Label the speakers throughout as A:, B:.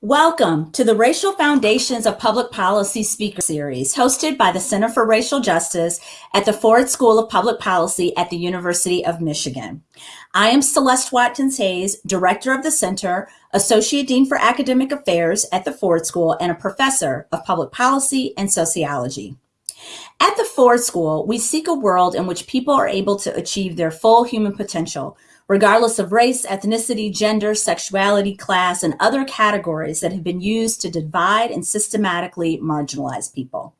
A: Welcome to the Racial Foundations of Public Policy Speaker Series, hosted by the Center for Racial Justice at the Ford School of Public Policy at the University of Michigan. I am Celeste Watkins Hayes, Director of the Center, Associate Dean for Academic Affairs at the Ford School, and a Professor of Public Policy and Sociology. At the Ford School, we seek a world in which people are able to achieve their full human potential regardless of race, ethnicity, gender, sexuality, class, and other categories that have been used to divide and systematically marginalize people.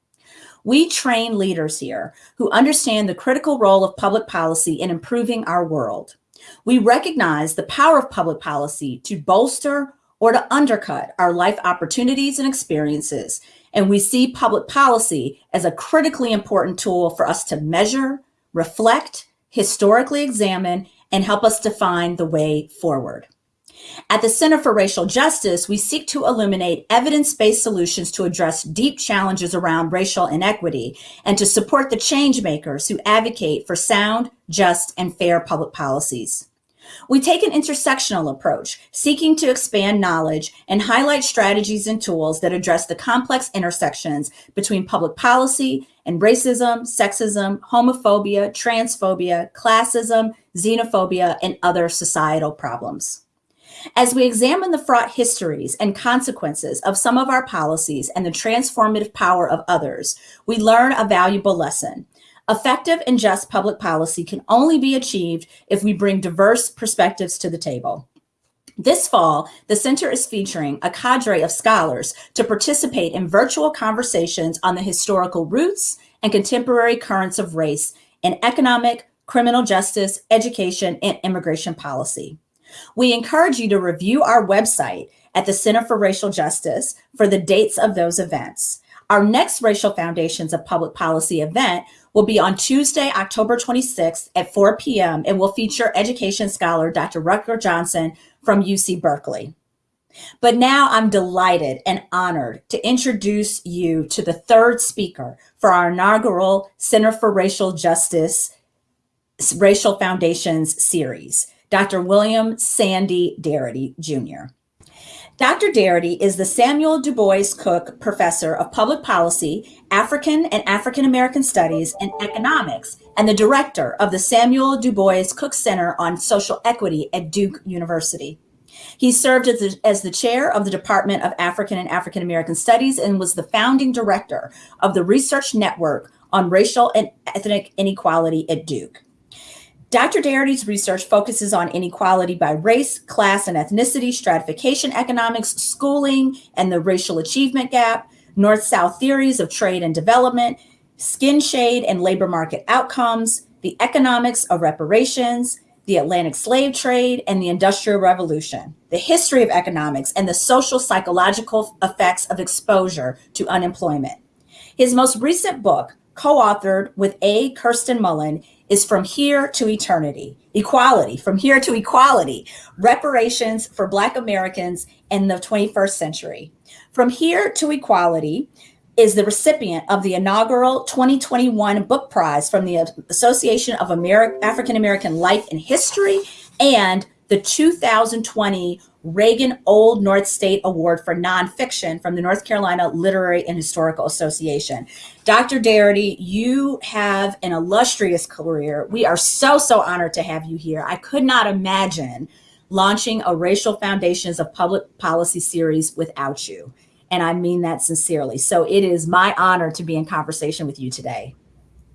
A: We train leaders here who understand the critical role of public policy in improving our world. We recognize the power of public policy to bolster or to undercut our life opportunities and experiences. And we see public policy as a critically important tool for us to measure, reflect, historically examine, and help us define the way forward. At the Center for Racial Justice, we seek to illuminate evidence-based solutions to address deep challenges around racial inequity and to support the change makers who advocate for sound, just, and fair public policies. We take an intersectional approach, seeking to expand knowledge and highlight strategies and tools that address the complex intersections between public policy and racism, sexism, homophobia, transphobia, classism, xenophobia, and other societal problems. As we examine the fraught histories and consequences of some of our policies and the transformative power of others, we learn a valuable lesson. Effective and just public policy can only be achieved if we bring diverse perspectives to the table. This fall, the center is featuring a cadre of scholars to participate in virtual conversations on the historical roots and contemporary currents of race in economic, criminal justice, education, and immigration policy. We encourage you to review our website at the Center for Racial Justice for the dates of those events. Our next Racial Foundations of Public Policy event will be on Tuesday, October 26th at 4 p.m. and will feature education scholar Dr. Rucker Johnson from UC Berkeley. But now I'm delighted and honored to introduce you to the third speaker for our inaugural Center for Racial Justice Racial Foundations series, Dr. William Sandy Darity Jr. Dr. Darity is the Samuel Du Bois Cook Professor of Public Policy, African and African American Studies, and Economics, and the director of the Samuel Du Bois Cook Center on Social Equity at Duke University. He served as the, as the chair of the Department of African and African American Studies and was the founding director of the Research Network on Racial and Ethnic Inequality at Duke. Dr. Darity's research focuses on inequality by race, class, and ethnicity, stratification economics, schooling, and the racial achievement gap, north-south theories of trade and development, skin shade and labor market outcomes, the economics of reparations, the Atlantic slave trade, and the Industrial Revolution, the history of economics, and the social psychological effects of exposure to unemployment. His most recent book, co-authored with A. Kirsten Mullen, is From Here to Eternity, Equality, From Here to Equality, Reparations for Black Americans in the 21st Century. From Here to Equality is the recipient of the inaugural 2021 book prize from the Association of Ameri African American Life and History and the 2020 Ragan Old North State Award for Nonfiction from the North Carolina Literary and Historical Association. Dr. Darity, you have an illustrious career. We are so, so honored to have you here. I could not imagine launching a Racial Foundations of Public Policy series without you. And I mean that sincerely. So it is my honor to be in conversation with you today.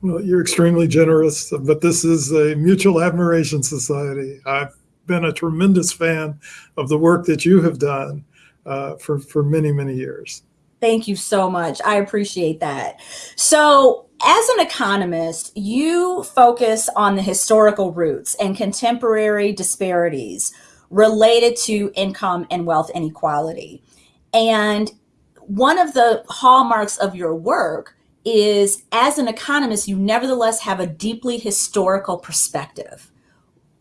B: Well, you're extremely generous, but this is a mutual admiration society. I've been a tremendous fan of the work that you have done uh, for, for many, many years.
A: Thank you so much. I appreciate that. So as an economist, you focus on the historical roots and contemporary disparities related to income and wealth inequality. And one of the hallmarks of your work is as an economist, you nevertheless have a deeply historical perspective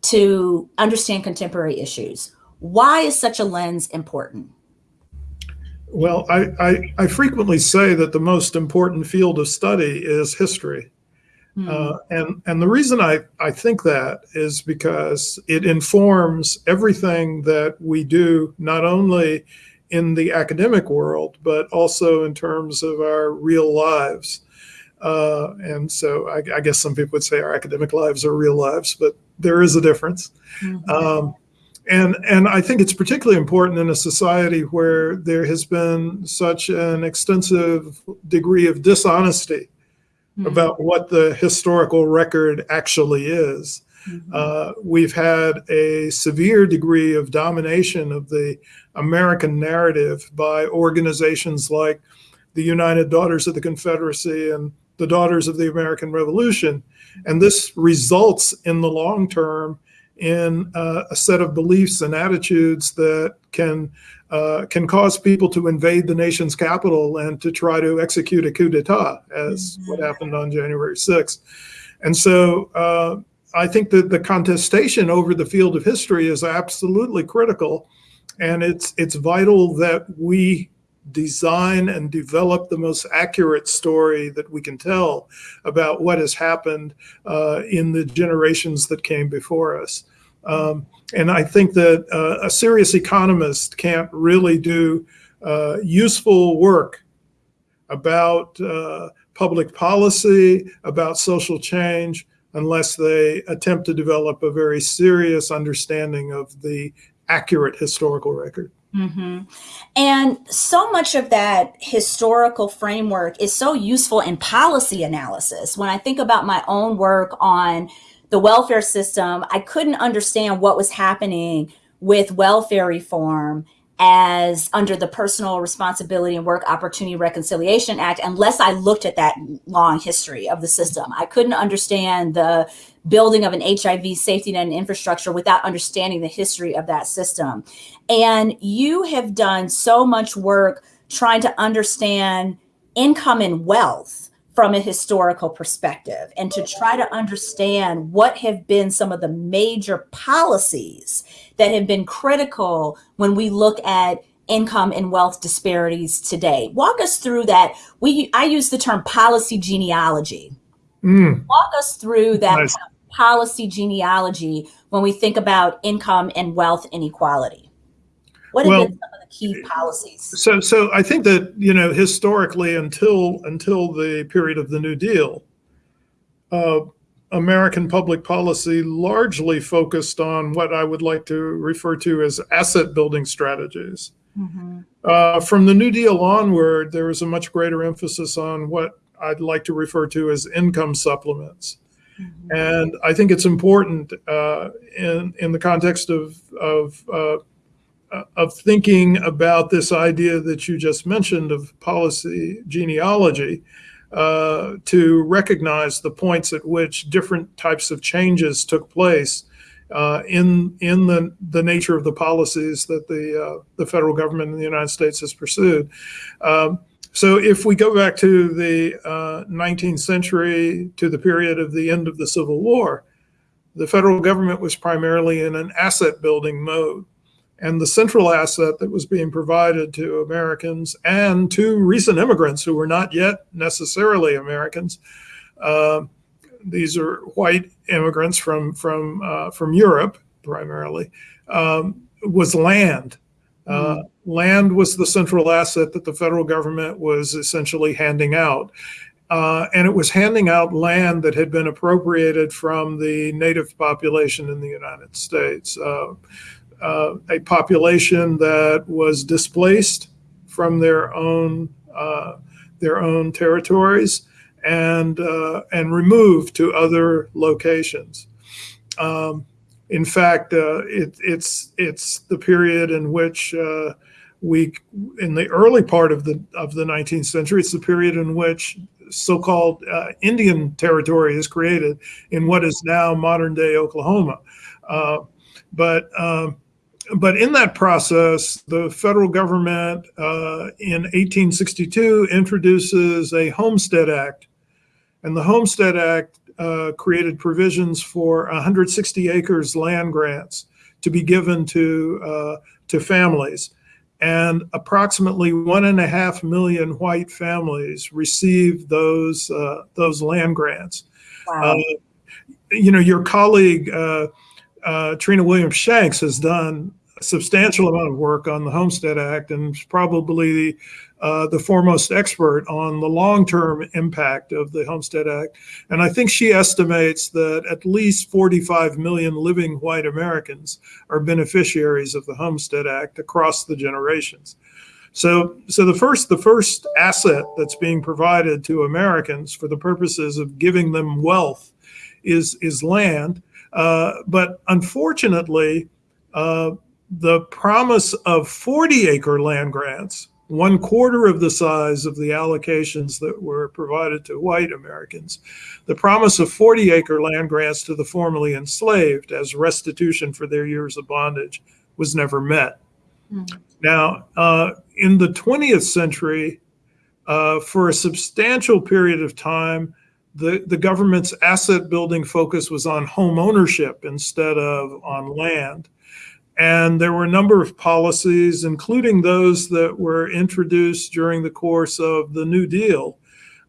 A: to understand contemporary issues. Why is such a lens important?
B: Well, I, I, I frequently say that the most important field of study is history. Mm. Uh, and, and the reason I, I think that is because it informs everything that we do, not only in the academic world, but also in terms of our real lives. Uh, and so I, I, guess some people would say our academic lives are real lives, but there is a difference. Mm-hmm. Um, and and I think it's particularly important in a society where there has been such an extensive degree of dishonesty mm-hmm. about what the historical record actually is. Mm-hmm. Uh, we've had a severe degree of domination of the American narrative by organizations like the United Daughters of the Confederacy and the Daughters of the American Revolution. And this results in the long term in uh, a set of beliefs and attitudes that can uh, can cause people to invade the nation's capital and to try to execute a coup d'état, as mm-hmm. what happened on January 6th. And so uh, I think that the contestation over the field of history is absolutely critical, and it's it's vital that we design and develop the most accurate story that we can tell about what has happened uh, in the generations that came before us. Um, and I think that uh, a serious economist can't really do uh, useful work about uh, public policy, about social change, unless they attempt to develop a very serious understanding of the accurate historical record.
A: Mm-hmm. And so much of that historical framework is so useful in policy analysis. When I think about my own work on the welfare system, I couldn't understand what was happening with welfare reform as under the Personal Responsibility and Work Opportunity Reconciliation Act unless I looked at that long history of the system. I couldn't understand the building of an HIV safety net and infrastructure without understanding the history of that system. And you have done so much work trying to understand income and wealth from a historical perspective and to try to understand what have been some of the major policies that have been critical when we look at income and wealth disparities today. Walk us through that. We I use the term policy genealogy. Mm. Walk us through that nice. policy genealogy when we think about income and wealth inequality. What have well, been some of the key policies?
B: So, so I think that you know historically, until until the period of the New Deal, uh, American public policy largely focused on what I would like to refer to as asset building strategies. Mm-hmm. Uh, from the New Deal onward, there was a much greater emphasis on what I'd like to refer to as income supplements. Mm-hmm. And I think it's important uh, in in the context of of uh, of thinking about this idea that you just mentioned of policy genealogy uh, to recognize the points at which different types of changes took place uh, in in the the nature of the policies that the uh, the federal government in the United States has pursued. Um, so if we go back to the 19th uh, century to the period of the end of the Civil War, the federal government was primarily in an asset building mode and the central asset that was being provided to Americans and to recent immigrants who were not yet necessarily Americans. Uh, these are white immigrants from from uh, from Europe primarily. Um, was land. Uh, mm. Land was the central asset that the federal government was essentially handing out. Uh, and it was handing out land that had been appropriated from the native population in the United States. Uh, uh, a population that was displaced from their own uh, their own territories and uh, and removed to other locations. Um, in fact, uh, it, it's it's the period in which uh, we, in the early part of the of the 19th century, it's the period in which so-called uh, Indian territory is created in what is now modern-day Oklahoma. but um, but in that process, the federal government uh, in 1862 introduces a Homestead Act. And the Homestead Act uh, created provisions for 160 acres land grants to be given to, uh, to families. And approximately one and a half million white families received those, uh, those land grants. Wow. Uh, you know, your colleague, uh, Trina Williams Shanks has done substantial amount of work on the Homestead Act and is probably uh, the foremost expert on the long-term impact of the Homestead Act. And I think she estimates that at least 45 million living white Americans are beneficiaries of the Homestead Act across the generations. So, so the first the first asset that's being provided to Americans for the purposes of giving them wealth is is land. Uh, but unfortunately, uh, the promise of 40 acre land grants, one quarter of the size of the allocations that were provided to white Americans, the promise of 40 acre land grants to the formerly enslaved as restitution for their years of bondage was never met. Mm. Now, uh, in the 20th century, uh, for a substantial period of time, the, the government's asset building focus was on home ownership instead of on land. And there were a number of policies, including those that were introduced during the course of the New Deal,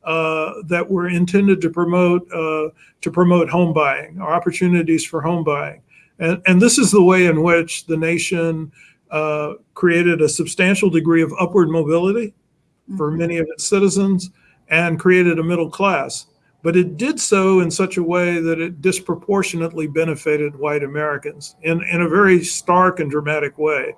B: uh, that were intended to promote uh, to promote home buying or opportunities for home buying. And, and this is the way in which the nation uh, created a substantial degree of upward mobility for mm-hmm. many of its citizens and created a middle class but it did so in such a way that it disproportionately benefited white Americans in, in a very stark and dramatic way.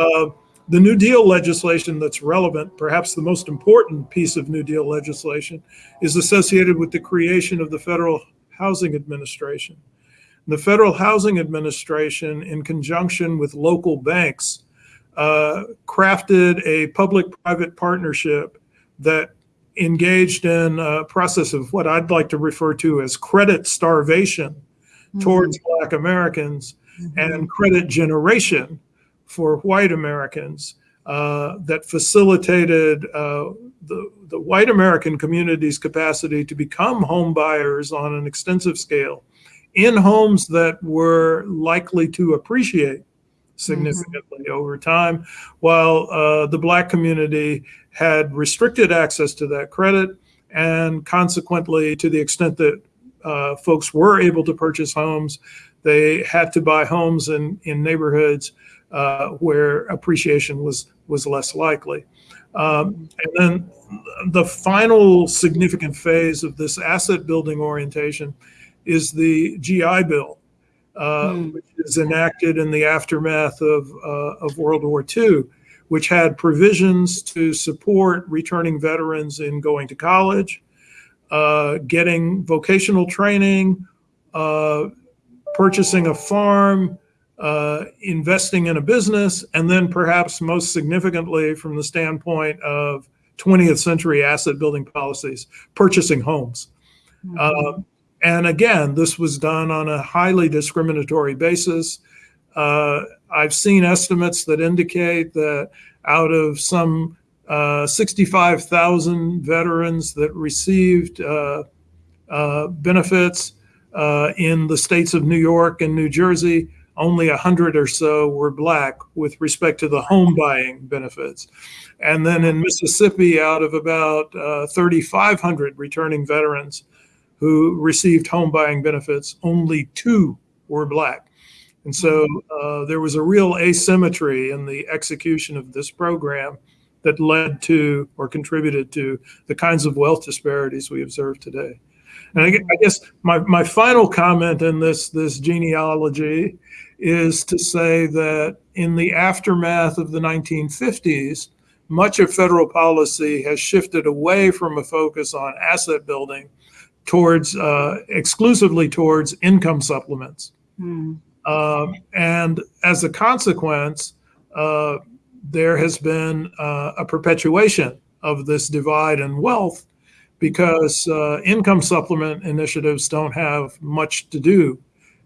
B: Uh, the New Deal legislation that's relevant, perhaps the most important piece of New Deal legislation, is associated with the creation of the Federal Housing Administration. The Federal Housing Administration, in conjunction with local banks, uh, crafted a public private partnership that engaged in a process of what I'd like to refer to as credit starvation mm-hmm. towards Black Americans mm-hmm. and credit generation for white Americans uh, that facilitated uh, the, the white American community's capacity to become home buyers on an extensive scale in homes that were likely to appreciate significantly mm-hmm. over time, while uh, the Black community had restricted access to that credit. And consequently, to the extent that uh, folks were able to purchase homes, they had to buy homes in, in neighborhoods uh, where appreciation was, was less likely. Um, and then the final significant phase of this asset building orientation is the GI Bill, uh, mm. which is enacted in the aftermath of, uh, of World War II which had provisions to support returning veterans in going to college, uh, getting vocational training, uh, purchasing a farm, uh, investing in a business, and then perhaps most significantly from the standpoint of 20th century asset building policies, purchasing homes. Mm-hmm. And again, this was done on a highly discriminatory basis. Uh, I've seen estimates that indicate that out of some uh, 65,000 veterans that received uh, uh benefits uh, in the states of New York and New Jersey, only 100 or so were black with respect to the home buying benefits. And then in Mississippi, out of about uh, 3,500 returning veterans who received home buying benefits, only two were black. And so uh, there was a real asymmetry in the execution of this program that led to or contributed to the kinds of wealth disparities we observe today. And I, guess my, my final comment in this, this genealogy is to say that in the aftermath of the 1950s, much of federal policy has shifted away from a focus on asset building towards uh, exclusively towards income supplements. Mm. Um, and as a consequence, uh, there has been uh, a perpetuation of this divide in wealth because uh, income supplement initiatives don't have much to do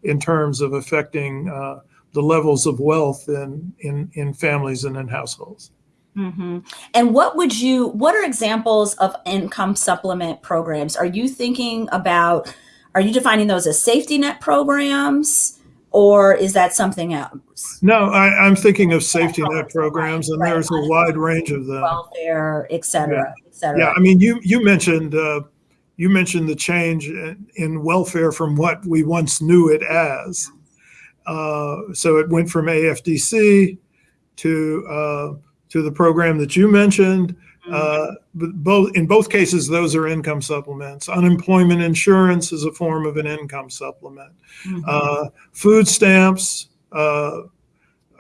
B: in terms of affecting uh, the levels of wealth in, in, in families and in households.
A: Mm-hmm. And what would you, what are examples of income supplement programs? Are you thinking about, are you defining those as safety net programs? or is that something else?
B: No, I, am thinking of safety net programs, and there's a wide range of them.
A: Welfare, et cetera,
B: yeah.
A: et cetera.
B: Yeah, I mean, you you mentioned uh, you mentioned the change in, in, welfare from what we once knew it as. uh, so it went from AFDC to uh, to the program that you mentioned. Uh, but both in both cases, those are income supplements. Unemployment insurance is a form of an income supplement.
A: Mhm.
B: Uh, food stamps uh,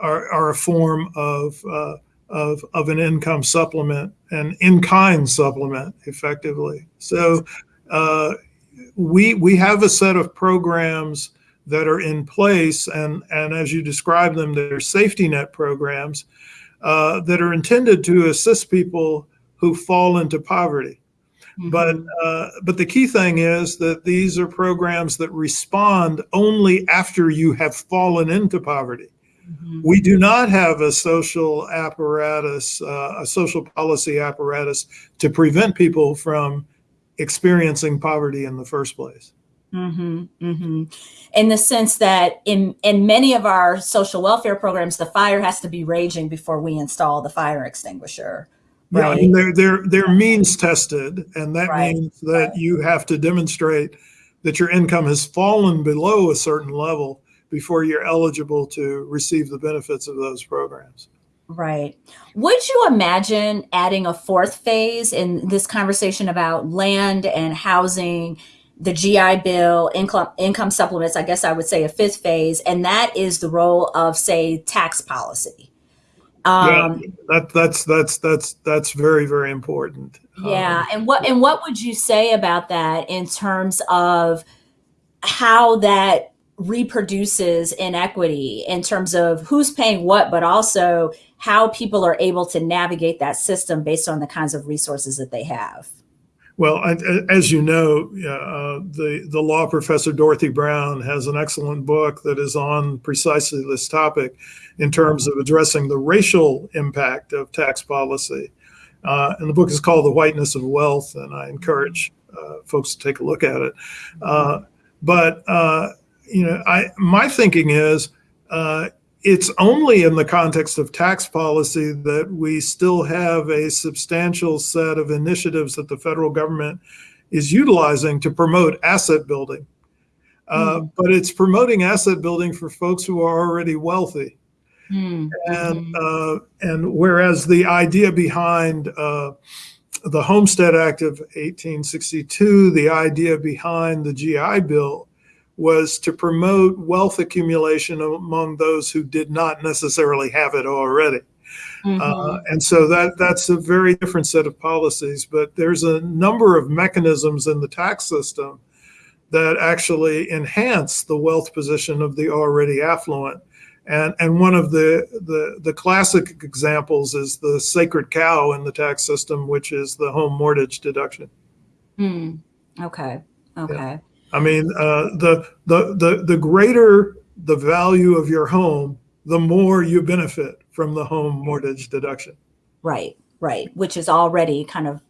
B: are, are a form of, uh, of, of an income supplement, an in-kind supplement, effectively. So uh, we, we have a set of programs that are in place, and, and as you describe them, they're safety net programs uh, that are intended to assist people who fall into poverty. But
A: Mhm.
B: uh, but the key thing is that these are programs that respond only after you have fallen into poverty.
A: Mhm.
B: We do not have a social apparatus, uh, a social policy apparatus to prevent people from experiencing poverty in the first place.
A: Hmm hmm In the sense that in in many of our social welfare programs, the fire has to be raging before we install the fire extinguisher.
B: Yeah,
A: Right.
B: mean, they're they're they're means tested, and that
A: Right,
B: means that
A: right.
B: you have to demonstrate that your income has fallen below a certain level before you're eligible to receive the benefits of those programs.
A: Right. Would you imagine adding a fourth phase in this conversation about land and housing, the GI Bill, income income supplements? I guess I would say a fifth phase, and that is the role of, say, tax policy. Um,
B: yeah, that that's that's that's that's very very important.
A: Yeah,
B: Um,
A: and what and what would you say about that in terms of how that reproduces inequity in terms of who's paying what, but also how people are able to navigate that system based on the kinds of resources that they have?
B: Well, I, as you know, uh, the the law professor Dorothy Brown has an excellent book that is on precisely this topic, in terms of addressing the racial impact of tax policy. Uh, and the book is called "The Whiteness of Wealth," and I encourage uh, folks to take a look at it. Uh, but uh, you know, I my thinking is. It's only in the context of tax policy that we still have a substantial set of initiatives that the federal government is utilizing to promote asset building. Uh, But it's promoting asset building for folks who are already wealthy.
A: Hmm,
B: And,
A: mhm.
B: uh, and whereas the idea behind uh, the Homestead Act of 1862, the idea behind the GI Bill was to promote wealth accumulation among those who did not necessarily have it already. Uh,
A: Mhm.
B: and so that that's a very different set of policies. But there's a number of mechanisms in the tax system that actually enhance the wealth position of the already affluent. And and one of the the the classic examples is the sacred cow in the tax system, which is the home mortgage deduction.
A: Hmm. Okay. Okay.
B: I mean, uh, the, the, the, the greater the value of your home, the more you benefit from the home mortgage deduction.
A: Right. Right. Which is already kind of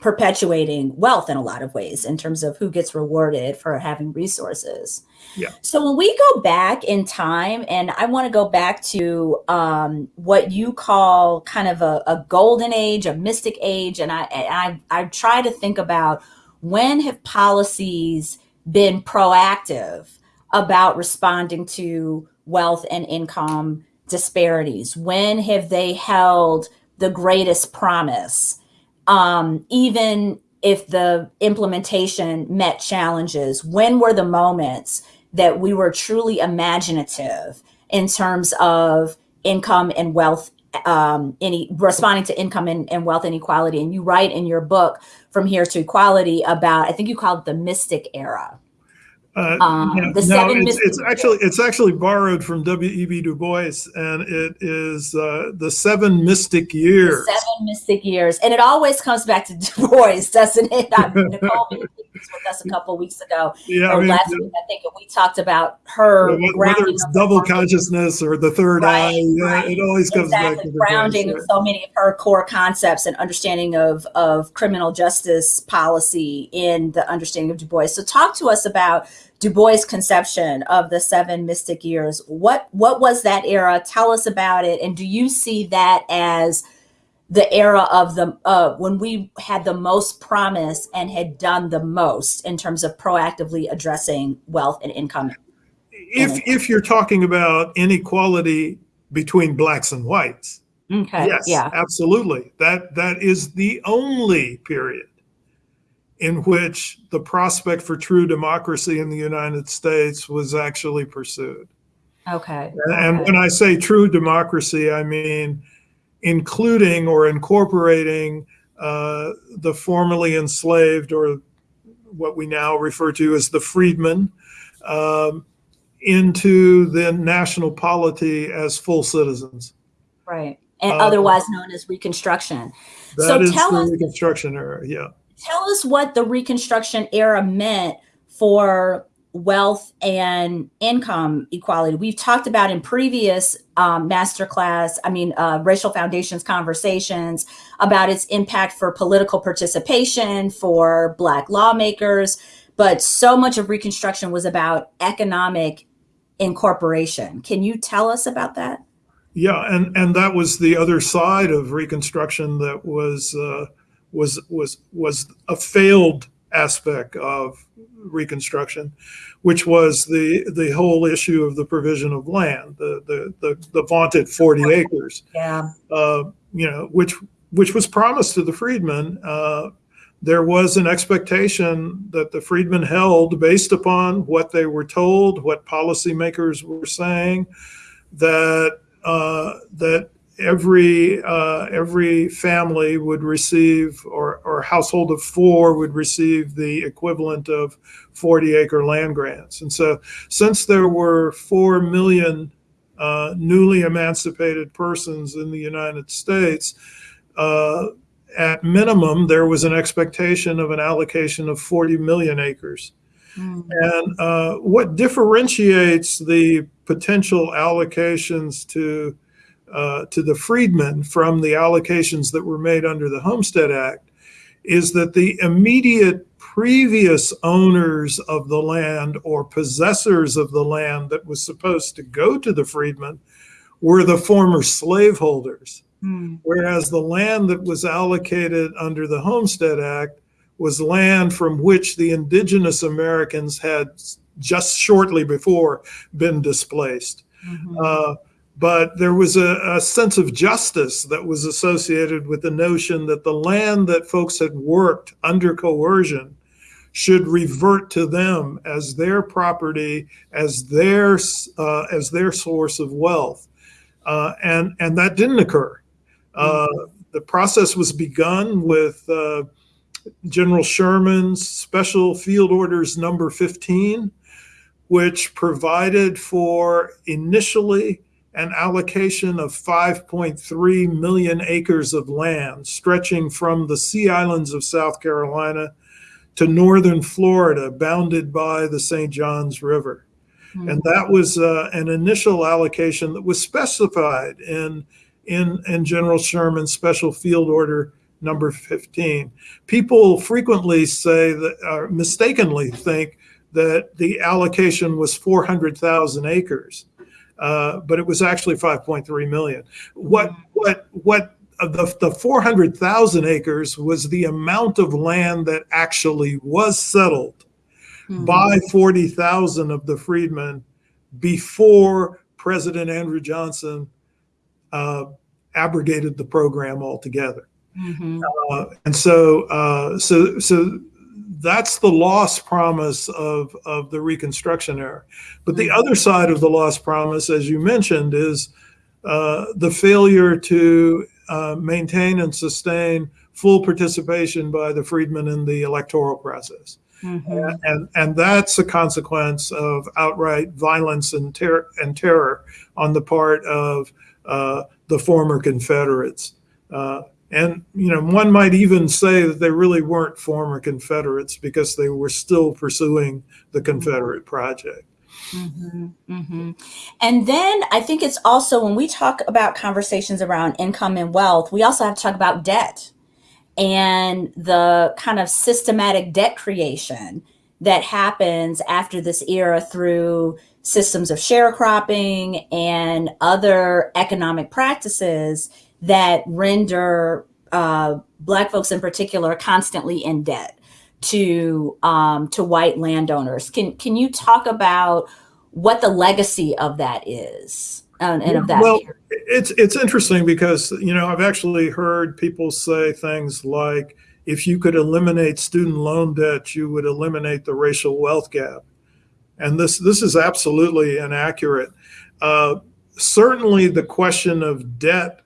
A: perpetuating wealth in a lot of ways in terms of who gets rewarded for having resources.
B: Yeah.
A: So when we go back in time, and I want to go back to um, what you call kind of a, a golden age, a mystic age, and I, and I I try to think about when have policies been proactive about responding to wealth and income disparities? When have they held the greatest promise? Um, even if the implementation met challenges, when were the moments that we were truly imaginative in terms of income and wealth um, any responding to income and, and wealth inequality and you write in your book from here to equality about i think you called it the mystic era
B: Uh,
A: Um, the
B: no,
A: seven
B: it's, it's actually it's actually borrowed from W.E.B. Du Bois, and it is uh, the seven mystic
A: the
B: years.
A: seven mystic years and it always comes back to du bois doesn't it I, nicole was with us a couple weeks ago
B: Yeah,
A: or
B: I mean,
A: last week i think we talked about her
B: whether
A: grounding
B: it's double consciousness or the third
A: Right,
B: eye, yeah,
A: right.
B: it always comes back
A: exactly
B: to the
A: grounding
B: voice,
A: of so many of her core concepts and understanding of of criminal justice policy in the understanding of Du Bois. So talk to us about Du Bois' conception of the seven mystic years. What what was that era? Tell us about it, and do you see that as the era of the uh, when we had the most promise and had done the most in terms of proactively addressing wealth and income
B: if if you're talking about inequality between blacks and whites,
A: Okay.
B: yes,
A: Yeah.
B: absolutely. That that is the only period in which the prospect for true democracy in the United States was actually pursued.
A: Okay.
B: And
A: okay.
B: when I say true democracy, I mean including or incorporating uh, the formerly enslaved or what we now refer to as the freedmen um, into the national polity as full citizens.
A: Right. And
B: Uh,
A: otherwise known as Reconstruction. So tell us-
B: Reconstruction era. Yeah.
A: Tell us what the Reconstruction era meant for wealth and income equality. We've talked about in previous um, masterclass, I mean, uh, racial foundations conversations about its impact for political participation, for Black lawmakers, but so much of Reconstruction was about economic incorporation. Can you tell us about that?
B: Yeah, and and that was the other side of Reconstruction that was uh, was was was a failed aspect of Reconstruction, which was the the whole issue of the provision of land, the the the, the vaunted forty acres,
A: Yeah.
B: uh, you know, which which was promised to the freedmen. Uh, there was an expectation that the freedmen held based upon what they were told, what policymakers were saying, that uh, that every uh, every family would receive, or or household of four would receive the equivalent of 40 acre land grants. And so, since there were four million uh, newly emancipated persons in the United States, uh, at minimum, there was an expectation of an allocation of 40 million acres.
A: Mm.
B: And uh, what differentiates the potential allocations to uh, to the freedmen from the allocations that were made under the Homestead Act is that the immediate previous owners of the land or possessors of the land that was supposed to go to the freedmen were the former slaveholders.
A: Mm.
B: Whereas the land that was allocated under the Homestead Act was land from which the indigenous Americans had just shortly before been displaced.
A: Mhm.
B: Uh, but there was a, a sense of justice that was associated with the notion that the land that folks had worked under coercion should revert to them as their property, as their uh, as their source of wealth, uh, and and that didn't occur. Uh, the process was begun with uh, General Sherman's Special Field Orders Number 15, which provided for initially an allocation of 5.3 million acres of land stretching from the Sea Islands of South Carolina to northern Florida, bounded by the St. Johns River.
A: Mm.
B: And that was uh, an initial allocation that was specified in, in, in General Sherman's Special Field Order number 15. People frequently say that, or mistakenly think that the allocation was 400,000 acres, uh, but it was actually 5.3 million. What what what uh, the the 400,000 acres was the amount of land that actually was settled
A: Mm.
B: by 40,000 of the freedmen before President Andrew Johnson uh, abrogated the program altogether.
A: Mhm.
B: Uh, and so, uh, so, so that's the lost promise of, of the Reconstruction era. But the other side of the lost promise, as you mentioned, is uh, the failure to uh, maintain and sustain full participation by the freedmen in the electoral process.
A: Mhm.
B: And, and that's a consequence of outright violence and, ter- and terror on the part of uh, the former Confederates. Uh, and, you know, one might even say that they really weren't former Confederates because they were still pursuing the Confederate project.
A: Mm-hmm, mm-hmm. And then I think it's also when we talk about conversations around income and wealth, we also have to talk about debt and the kind of systematic debt creation that happens after this era through systems of sharecropping and other economic practices that render uh, Black folks in particular constantly in debt to um, to white landowners. Can can you talk about what the legacy of that is and, and of that.
B: Well, it's it's interesting because you know I've actually heard people say things like, if you could eliminate student loan debt, you would eliminate the racial wealth gap, and this this is absolutely inaccurate. Uh, certainly, the question of debt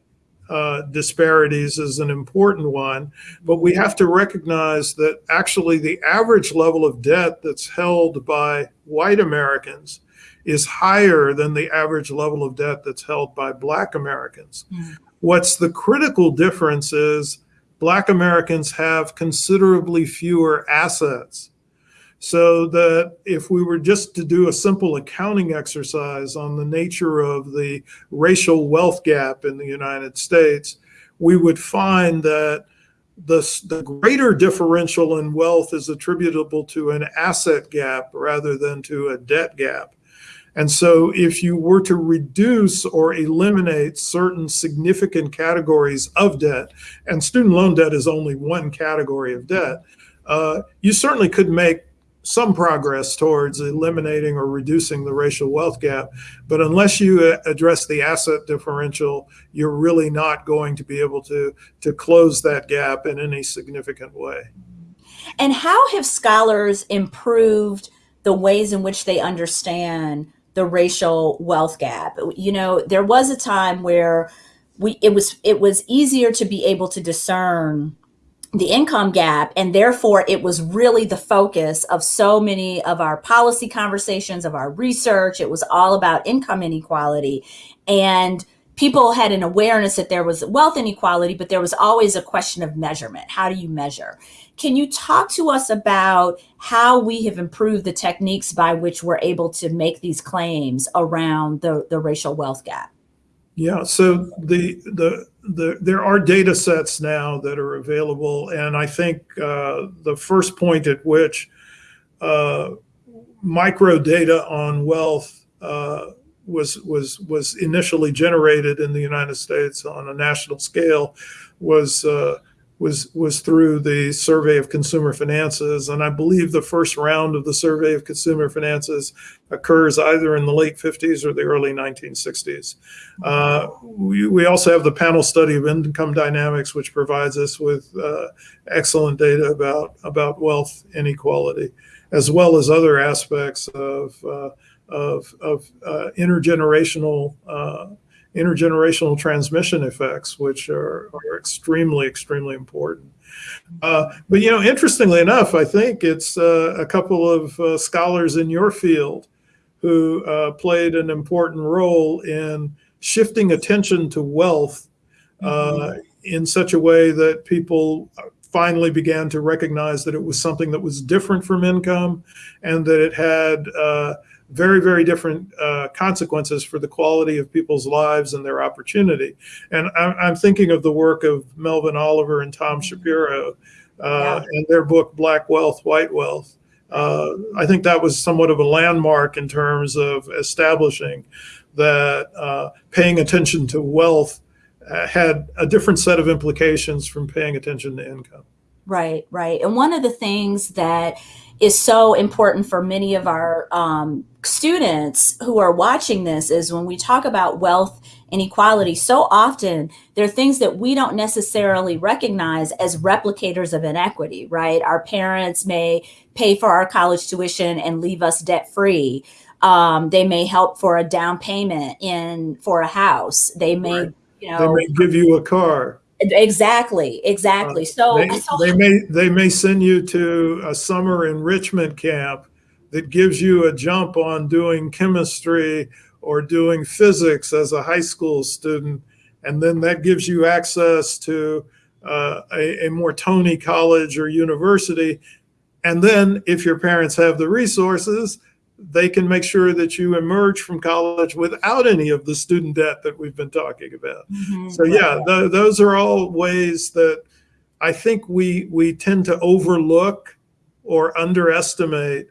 B: uh, disparities is an important one, but we have to recognize that actually the average level of debt that's held by white Americans is higher than the average level of debt that's held by black Americans. Mm. What's the critical difference is black Americans have considerably fewer assets so that if we were just to do a simple accounting exercise on the nature of the racial wealth gap in the United States, we would find that the, the greater differential in wealth is attributable to an asset gap rather than to a debt gap. And so if you were to reduce or eliminate certain significant categories of debt, and student loan debt is only one category of debt, uh, you certainly could make some progress towards eliminating or reducing the racial wealth gap. But unless you uh, address the asset differential, you're really not going to be able to, to close that gap in any significant way.
A: And how have scholars improved the ways in which they understand the racial wealth gap? You know, there was a time where we it was it was easier to be able to discern the income gap and therefore it was really the focus of so many of our policy conversations of our research. It was all about income inequality. And people had an awareness that there was wealth inequality but there was always a question of measurement. How do you measure? Can you talk to us about how we have improved the techniques by which we're able to make these claims around the, the racial wealth gap
B: yeah, so the, the the there are data sets now that are available, and I think uh, the first point at which uh, micro data on wealth uh, was was was initially generated in the United States on a national scale was uh, was was through the survey of consumer finances. And i believe the first round of the survey of consumer finances occurs either in the late 50s or the early 1960s uh, we, we also have the panel study of income dynamics which provides us with uh, excellent data about about wealth inequality as well as other aspects of uh, of, of uh, intergenerational uh, intergenerational transmission effects, which are, are extremely, extremely important. Uh, but, you know, interestingly enough, I think it's uh, a couple of uh, scholars in your field who uh, played an important role in shifting attention to wealth uh, mm-hmm. in such a way that people finally began to recognize that it was something that was different from income and that it had uh, very, very different uh, consequences for the quality of people's lives and their opportunity. And I'm, I'm thinking of the work of Melvin Oliver and Tom Shapiro uh, yeah. and their book, Black Wealth, White Wealth. Uh, I think that was somewhat of a landmark in terms of establishing that uh, paying attention to wealth uh, had a different set of implications from paying attention to income.
A: Right, right. And one of the things that is so important for many of our um, students who are watching this is when we talk about wealth inequality, so often there are things that we don't necessarily recognize as replicators of inequity, right? Our parents may pay for our college tuition and leave us debt free. Um, they may help for a down payment in for a house. They may, right. you know,
B: they may give you a car.
A: Exactly, exactly. Uh, so
B: they, so they may they may send you to a summer enrichment camp that gives you a jump on doing chemistry or doing physics as a high school student, and then that gives you access to uh, a, a more Tony college or university. And then, if your parents have the resources, they can make sure that you emerge from college without any of the student debt that we've been talking about. Mm-hmm. So yeah, th- those are all ways that I think we we tend to overlook or underestimate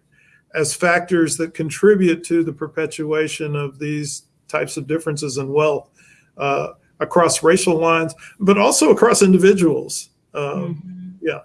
B: as factors that contribute to the perpetuation of these types of differences in wealth uh, across racial lines, but also across individuals. Um, mm-hmm. Yeah.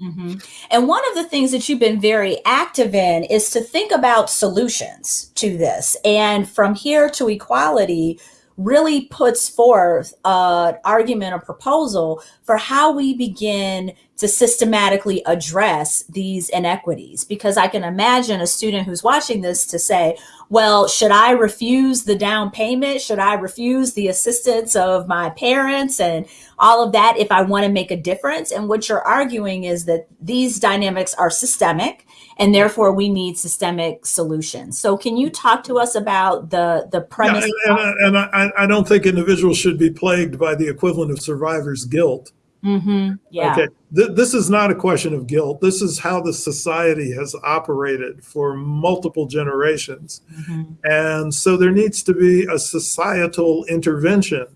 A: Mm-hmm. And one of the things that you've been very active in is to think about solutions to this. And from here to equality really puts forth an argument, a proposal for how we begin to systematically address these inequities. Because I can imagine a student who's watching this to say, well, should I refuse the down payment? Should I refuse the assistance of my parents and all of that if I want to make a difference? And what you're arguing is that these dynamics are systemic and therefore we need systemic solutions. So can you talk to us about the, the premise?
B: Yeah, and, and, I, I don't think individuals should be plagued by the equivalent of survivor's guilt.
A: Mm-hmm. Yeah.
B: Okay. Th- this is not a question of guilt. This is how the society has operated for multiple generations. Mm-hmm. And so there needs to be a societal intervention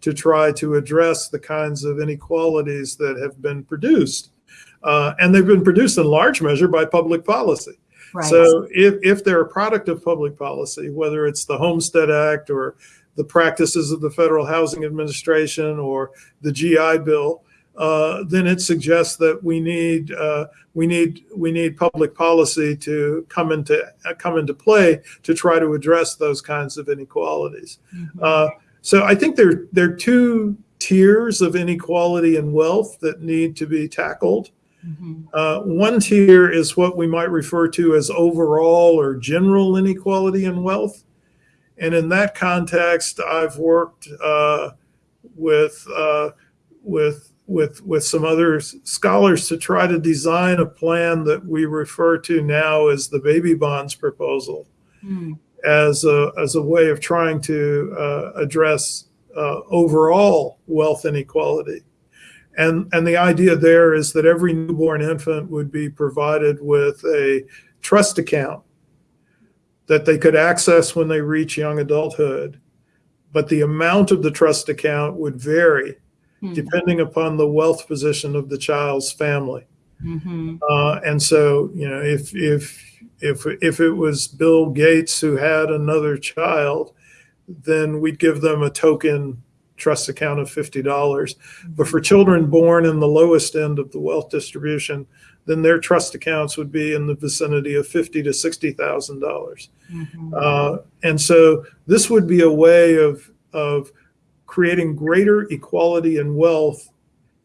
B: to try to address the kinds of inequalities that have been produced. Uh, and they've been produced in large measure by public policy. Right. So if, if they're a product of public policy, whether it's the Homestead Act or the practices of the Federal Housing Administration or the GI Bill, uh, then it suggests that we need uh, we need we need public policy to come into uh, come into play to try to address those kinds of inequalities. Mm-hmm. Uh, so I think there there are two tiers of inequality and wealth that need to be tackled. Mm-hmm. Uh, one tier is what we might refer to as overall or general inequality in wealth, and in that context, I've worked with with with with some other scholars to try to design a plan that we refer to now as the baby bonds proposal mm. as a as a way of trying to uh, address uh, overall wealth inequality and and the idea there is that every newborn infant would be provided with a trust account that they could access when they reach young adulthood but the amount of the trust account would vary mm-hmm. depending upon the wealth position of the child's family. Mm-hmm. Uh, and so, you know, if if if if it was Bill Gates who had another child, then we'd give them a token trust account of fifty dollars. Mm-hmm. But for children born in the lowest end of the wealth distribution, then their trust accounts would be in the vicinity of fifty to sixty thousand dollars. Mm-hmm. Uh, and so this would be a way of of creating greater equality in wealth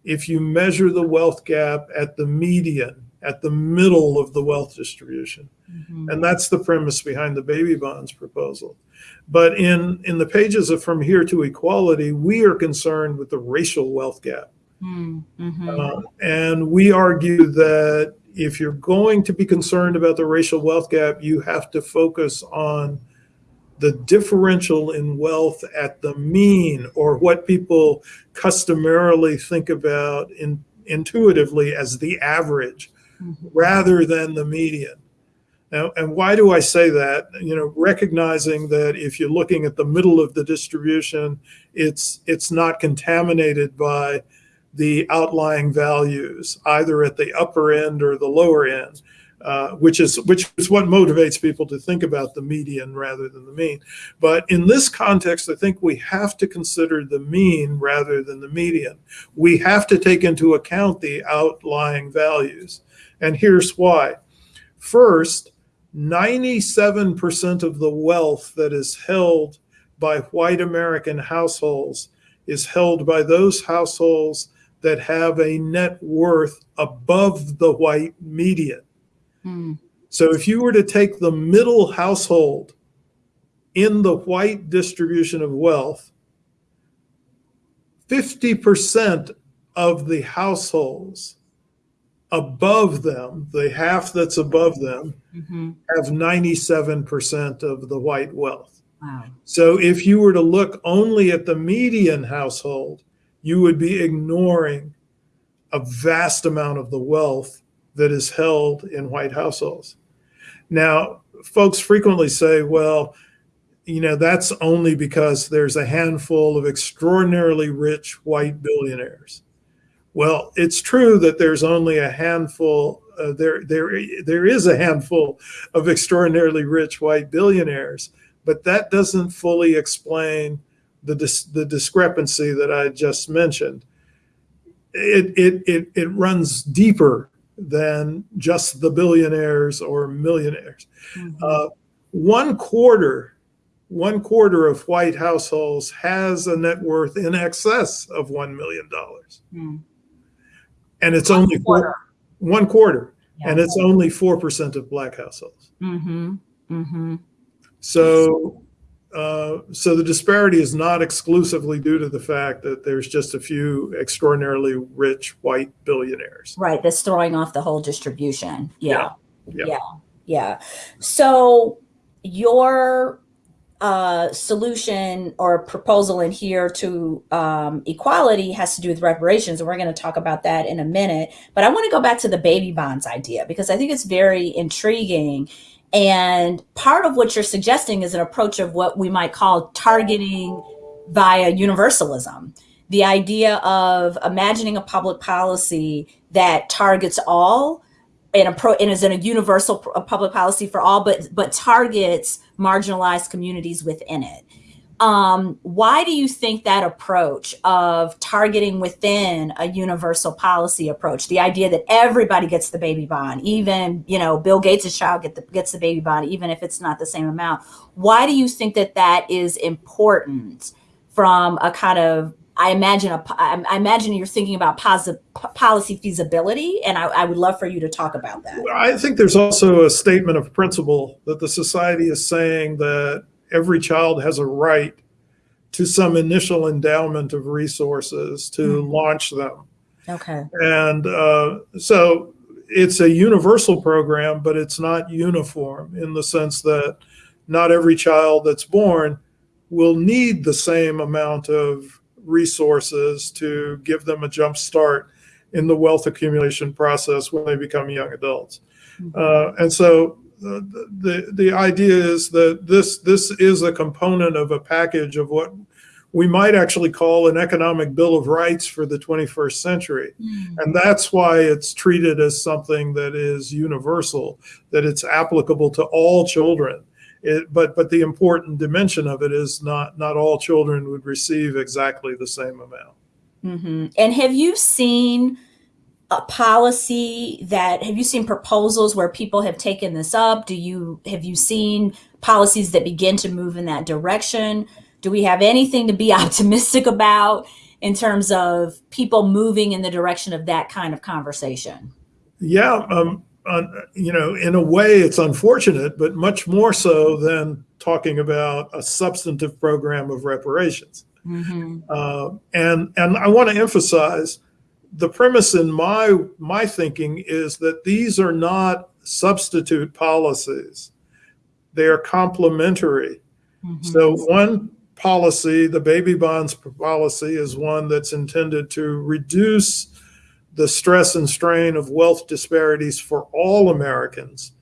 B: if you measure the wealth gap at the median, at the middle of the wealth distribution. Mm-hmm. And that's the premise behind the baby bonds proposal. But in, in the pages of From Here to Equality, we are concerned with the racial wealth gap. Mm-hmm. Uh, and we argue that if you're going to be concerned about the racial wealth gap, you have to focus on the differential in wealth at the mean or what people customarily think about in, intuitively as the average mm-hmm. rather than the median. Now, and why do I say that? You know, recognizing that if you're looking at the middle of the distribution, it's it's not contaminated by the outlying values, either at the upper end or the lower end. Uh, which is which is what motivates people to think about the median rather than the mean. But in this context, I think we have to consider the mean rather than the median. We have to take into account the outlying values, and here's why. First, 97% of the wealth that is held by white American households is held by those households that have a net worth above the white median. Mm. So if you were to take the middle household in the white distribution of wealth, 50% of the households above them, the half that's above them, mm-hmm. have 97% of the white wealth. Wow. So if you were to look only at the median household, you would be ignoring a vast amount of the wealth that is held in white households. Now, folks frequently say, well, you know, that's only because there's a handful of extraordinarily rich white billionaires. Well, it's true that there's only a handful. Uh, there, there, there is a handful of extraordinarily rich white billionaires, but that doesn't fully explain the dis- the discrepancy that I just mentioned. It, it it it runs deeper than just the billionaires or millionaires.
A: Mhm.
B: Uh, one quarter, one quarter of white households has a net worth in excess of one million dollars,
A: Mm.
B: and it's only
A: Quarter.
B: four, one quarter,
A: Yeah.
B: and it's only four percent of black households.
A: Mhm. Mhm.
B: So, uh, so the disparity is not exclusively due to the fact that there's just a few extraordinarily rich white billionaires.
A: Right, that's throwing off the whole distribution. Yeah.
B: Yeah.
A: Yeah. Yeah. So your uh, solution or proposal in here to um, equality has to do with reparations, and we're going to talk about that in a minute. But I want to go back to the baby bonds idea because I think it's very intriguing. And part of what you're suggesting is an approach of what we might call targeting via universalism. The idea of imagining a public policy that targets all and, a pro, and is in a universal public policy for all, but but targets marginalized communities within it. Um, why do you think that approach of targeting within a universal policy approach, the idea that everybody gets the baby bond, even you know Bill Gates' child get the, gets the baby bond, even if it's not the same amount? Why do you think that that is important from a kind of I imagine a, I imagine you're thinking about posi- p- policy feasibility, and I, I would love for you to talk about that.
B: I think there's also a statement of principle that the society is saying that every child has a right to some initial endowment of resources to
A: Mhm.
B: launch them.
A: Okay.
B: And uh, so it's a universal program, but it's not uniform in the sense that not every child that's born will need the same amount of resources to give them a jump start in the wealth accumulation process when they become young adults. Uh, and so the, the the idea is that this this is a component of a package of what we might actually call an economic bill of rights for the 21st century. And that's why it's treated as something that is universal, that it's applicable to all children. It, but but the important dimension of it is not not all children would receive exactly the same amount.
A: hmm And have you seen a policy that have you seen proposals where people have taken this up? Do you have you seen policies that begin to move in that direction? Do we have anything to be optimistic about in terms of people moving in the direction of that kind of conversation?
B: Yeah, um, uh, you know, in a way, it's unfortunate, but much more so than talking about a substantive program of reparations.
A: hmm
B: Uh, and and I want to emphasize the premise in my my thinking is that these are not substitute policies; they are complementary. Mm-hmm. So one policy, the baby bonds policy, is one that's intended to reduce the stress and strain of wealth disparities for all Americans,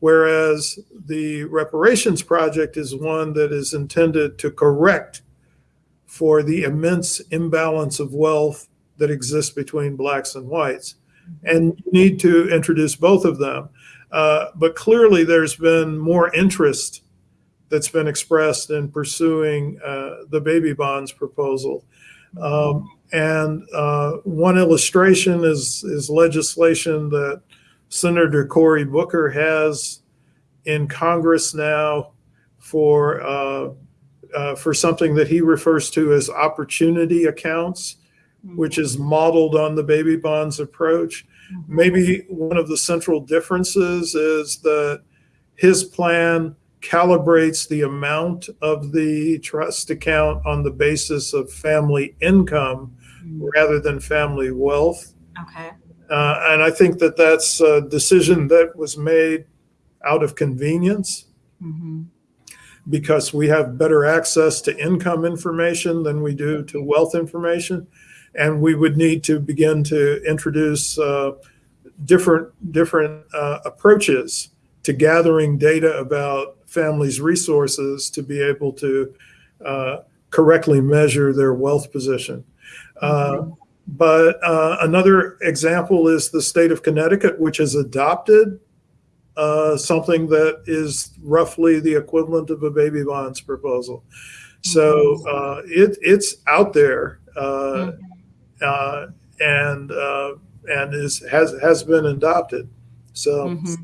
B: whereas the reparations project is one that is intended to correct for the immense imbalance of wealth that exists between blacks and whites. And you need to introduce both of them. Uh, but clearly, there's been more interest that's been expressed in pursuing uh, the baby bonds proposal. Um, and uh, one illustration is, is legislation that Senator Cory Booker has in Congress now for uh, uh, for something that he refers to as opportunity accounts, which is modeled on the baby bonds approach. Maybe one of the central differences is that his plan calibrates the amount of the trust account on the basis of family income rather than family wealth.
A: Okay.
B: Uh, and I think that that's a decision that was made out of convenience
A: hmm
B: because we have better access to income information than we do to wealth information. And we would need to begin to introduce uh, different, different uh, approaches to gathering data about families' resources to be able to uh, correctly measure their wealth position. Uh, but uh, another example is the state of Connecticut, which has adopted uh, something that is roughly the equivalent of a baby bonds proposal. So uh, it, it's out there. Uh, uh, and uh, and is has has been adopted. So.
A: Mhm.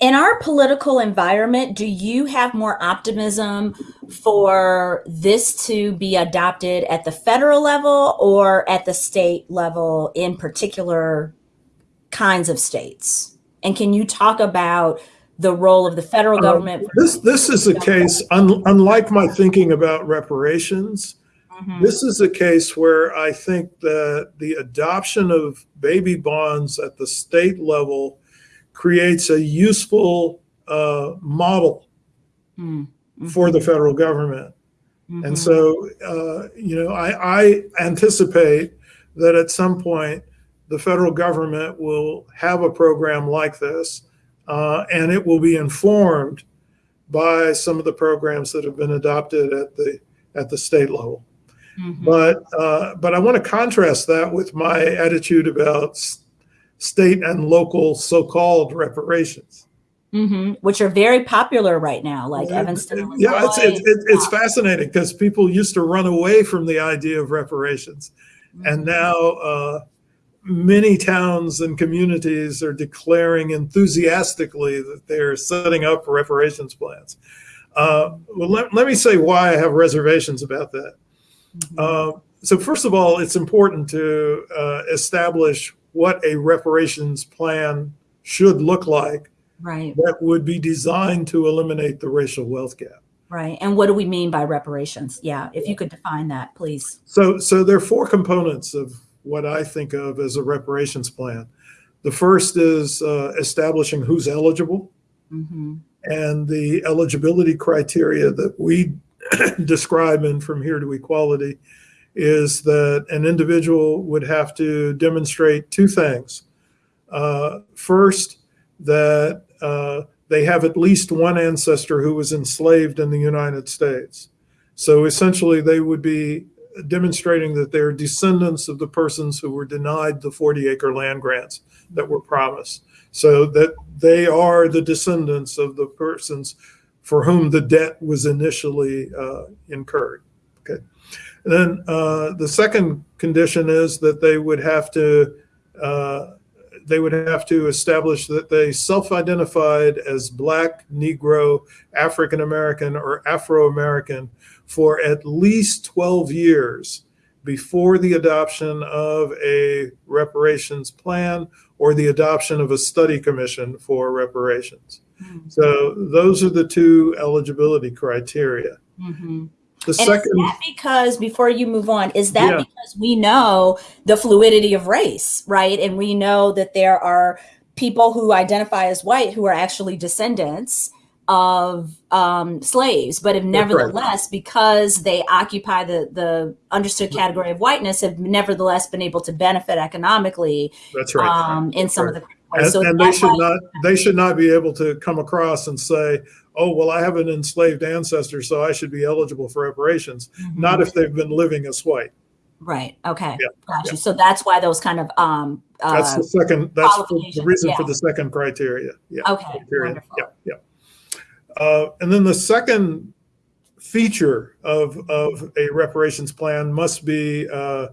A: In our political environment, do you have more optimism for this to be adopted at the federal level or at the state level in particular kinds of states? And can you talk about the role of the federal
B: Um,
A: government?
B: This, this is a case, un- unlike my thinking about reparations,
A: Mhm.
B: this is a case where I think that the adoption of baby bonds at the state level creates a useful uh, model
A: Mm,
B: for the federal government.
A: mhm,
B: And so, uh, you know, I, I anticipate that at some point, the federal government will have a program like this, uh, and it will be informed by some of the programs that have been adopted at the at the state level.
A: Mhm.
B: But uh, but I want to contrast that with my attitude about state and local so-called reparations.
A: Mhm, Which are very popular right now, like
B: Yeah,
A: Evanston, Illinois.
B: Yeah, it's it's, it's, it's fascinating because people used to run away from the idea of reparations, and
A: Mhm.
B: now uh, many towns and communities are declaring enthusiastically that they're setting up reparations plans. Uh, well, let, let me say why I have reservations about that.
A: Mhm.
B: Uh, so, first of all, it's important to uh, establish what a reparations plan should look like
A: Right,
B: that would be designed to eliminate the racial wealth gap.
A: right. And what do we mean by reparations? Yeah, if you could define that, please.
B: So, so there are four components of what I think of as a reparations plan. The first is uh, establishing who's eligible,
A: hmm
B: and the eligibility criteria that we describe in From Here to Equality is that an individual would have to demonstrate two things. Uh, first, that uh, they have at least one ancestor who was enslaved in the United States. So essentially, they would be demonstrating that they're descendants of the persons who were denied the 40 acre land grants that were promised. So that they are the descendants of the persons for whom the debt was initially uh, incurred. Okay. And then uh, the second condition is that they would have to uh, they would have to establish that they self-identified as Black, Negro, African American, or Afro American for at least 12 years before the adoption of a reparations plan or the adoption of a study commission for reparations. So those are the two eligibility criteria.
A: hmm
B: The
A: And
B: second,
A: is that because before you move on, is that
B: Yeah.
A: because we know the fluidity of race, right? And we know that there are people who identify as white who are actually descendants of um, slaves, but have
B: right.
A: nevertheless, because they occupy the the understood category of whiteness, have nevertheless been able to benefit economically
B: that's right.
A: um, in some of the
B: And,
A: so
B: and they should not, they should not be able to come across and say, oh, well, I have an enslaved ancestor, so I should be eligible for reparations.
A: Mhm.
B: Not if they've been living as white.
A: right. Okay,
B: Yeah,
A: got
B: yeah.
A: So that's why those kind of um,
B: That's
A: uh,
B: the second, that's the- reason for the second criteria. Yeah.
A: okay,
B: criteria.
A: wonderful.
B: Yeah, yeah. Uh, and then the second feature of, of a reparations plan must be uh,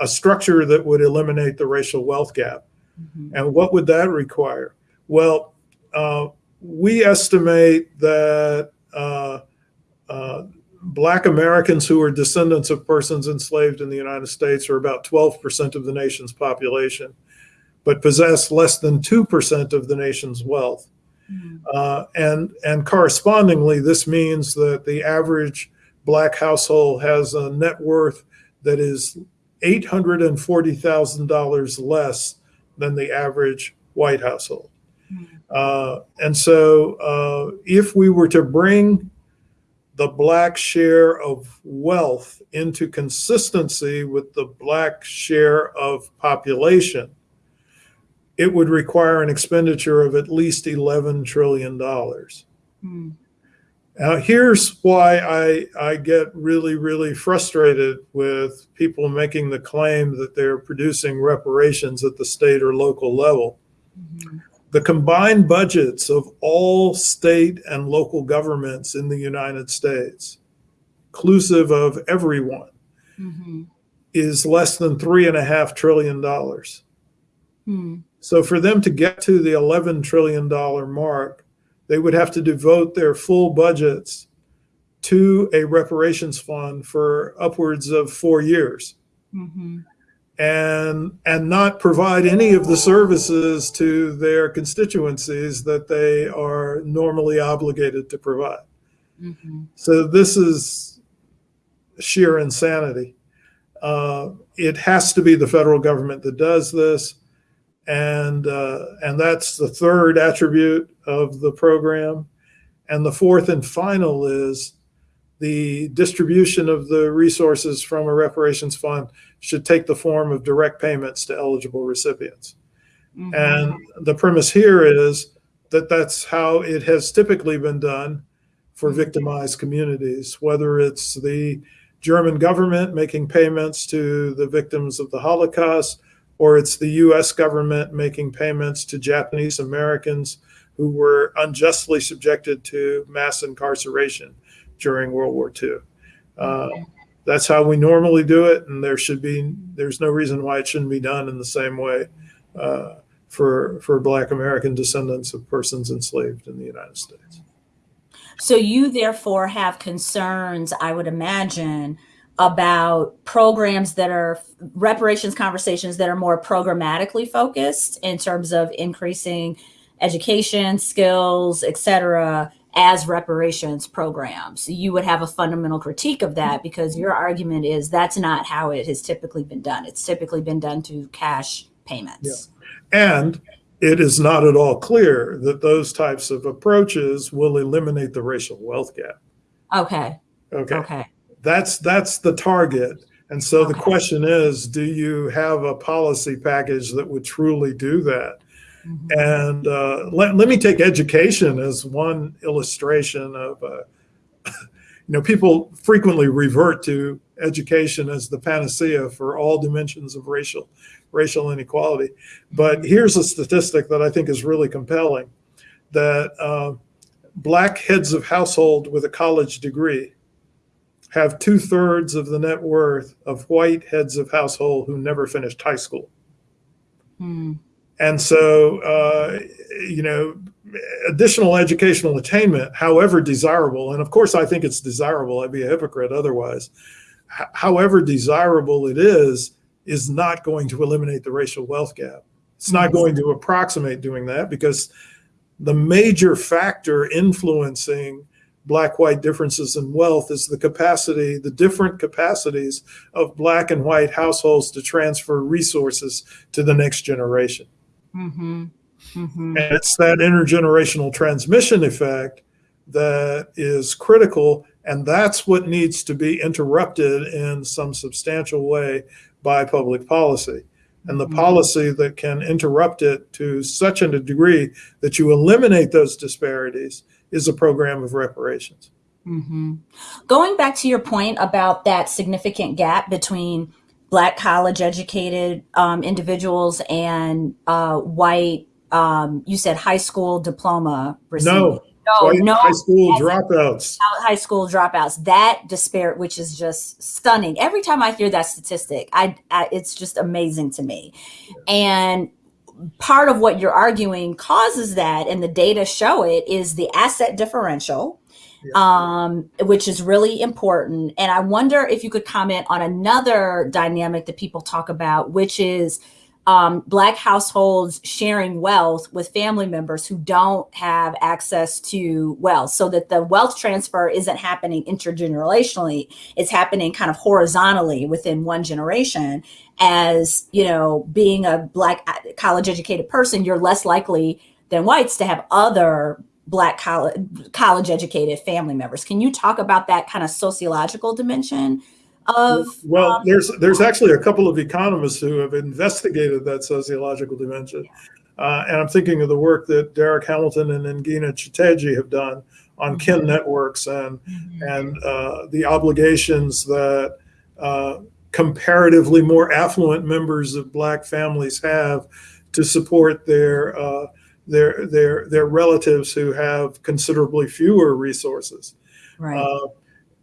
B: a structure that would eliminate the racial wealth gap.
A: Mhm.
B: And what would that require? Well, uh, we estimate that uh, uh, Black Americans who are descendants of persons enslaved in the United States are about 12% of the nation's population, but possess less than 2% of the nation's wealth.
A: Mhm.
B: Uh, and, and correspondingly, this means that the average Black household has a net worth that is $840,000 less than the average white household.
A: Mhm.
B: Uh, and so, uh, if we were to bring the black share of wealth into consistency with the black share of population, it would require an expenditure of at least $11 trillion.
A: Mhm.
B: Now, here's why I, I get really, really frustrated with people making the claim that they're producing reparations at the state or local level.
A: Mhm.
B: The combined budgets of all state and local governments in the United States, inclusive of everyone,
A: Mhm.
B: is less than three and a half trillion dollars.
A: Hmm.
B: So for them to get to the $11 trillion mark, they would have to devote their full budgets to a reparations fund for upwards of four years
A: hmm
B: and and not provide any of the services to their constituencies that they are normally obligated to provide.
A: hmm
B: So this is sheer insanity. Uh, it has to be the federal government that does this, and uh, and that's the third attribute of the program. And the fourth and final is the distribution of the resources from a reparations fund should take the form of direct payments to eligible recipients.
A: hmm
B: And the premise here is that that's how it has typically been done for victimized communities, whether it's the German government making payments to the victims of the Holocaust, or it's the US government making payments to Japanese Americans who were unjustly subjected to mass incarceration during World War II. Uh, that's how we normally do it, and there should be there's no reason why it shouldn't be done in the same way uh, for for Black American descendants of persons enslaved in the United States.
A: So you therefore have concerns, I would imagine, about programs that are reparations conversations that are more programmatically focused in terms of increasing education, skills, et cetera, as reparations programs. You would have a fundamental critique of that because your argument is that's not how it has typically been done. It's typically been done through cash payments.
B: And it is not at all clear that those types of approaches will eliminate the racial wealth gap.
A: Okay.
B: Okay.
A: Okay.
B: That's that's the target. And so the question is, do you have a policy package that would truly do that?
A: Mhm.
B: And uh, let, let me take education as one illustration of, uh, you know, people frequently revert to education as the panacea for all dimensions of racial racial inequality. But here's a statistic that I think is really compelling: that uh, black heads of household with a college degree have two thirds of the net worth of white heads of household who never finished high school.
A: Hmm.
B: And so, uh, you know, additional educational attainment, however desirable, and of course, I think it's desirable, I'd be a hypocrite otherwise, however desirable it is, is not going to eliminate the racial wealth gap. It's not going to approximate doing that because the major factor influencing black white differences in wealth is the capacity, the different capacities of black and white households to transfer resources to the next generation.
A: Mm-hmm. Mm-hmm.
B: And it's that intergenerational transmission effect that is critical. And that's what needs to be interrupted in some substantial way by public policy. And the
A: Mhm.
B: policy that can interrupt it to such a degree that you eliminate those disparities is a program of reparations.
A: hmm Going back to your point about that significant gap between Black college educated um, individuals and uh, white, um, you said high school diploma receiving.
B: No,
A: no,
B: white
A: no,
B: high school dropouts.
A: high school dropouts. That disparate, which is just stunning. Every time I hear that statistic, I, I it's just amazing to me. And part of what you're arguing causes that, and the data show it, is the asset differential, um, which is really important. And I wonder if you could comment on another dynamic that people talk about, which is um, Black households sharing wealth with family members who don't have access to wealth, so that the wealth transfer isn't happening intergenerationally, it's happening kind of horizontally within one generation. As you know, being a Black college educated person, you're less likely than whites to have other Black college college educated family members. Can you talk about that kind of sociological dimension of?
B: Well,
A: um,
B: there's there's actually a couple of economists who have investigated that sociological dimension, uh, and I'm thinking of the work that Darrick Hamilton and Ngina Chiteji have done on kin networks and and uh, the obligations that uh, comparatively more affluent members of Black families have to support their uh, their their their relatives who have considerably fewer resources.
A: right.
B: Uh,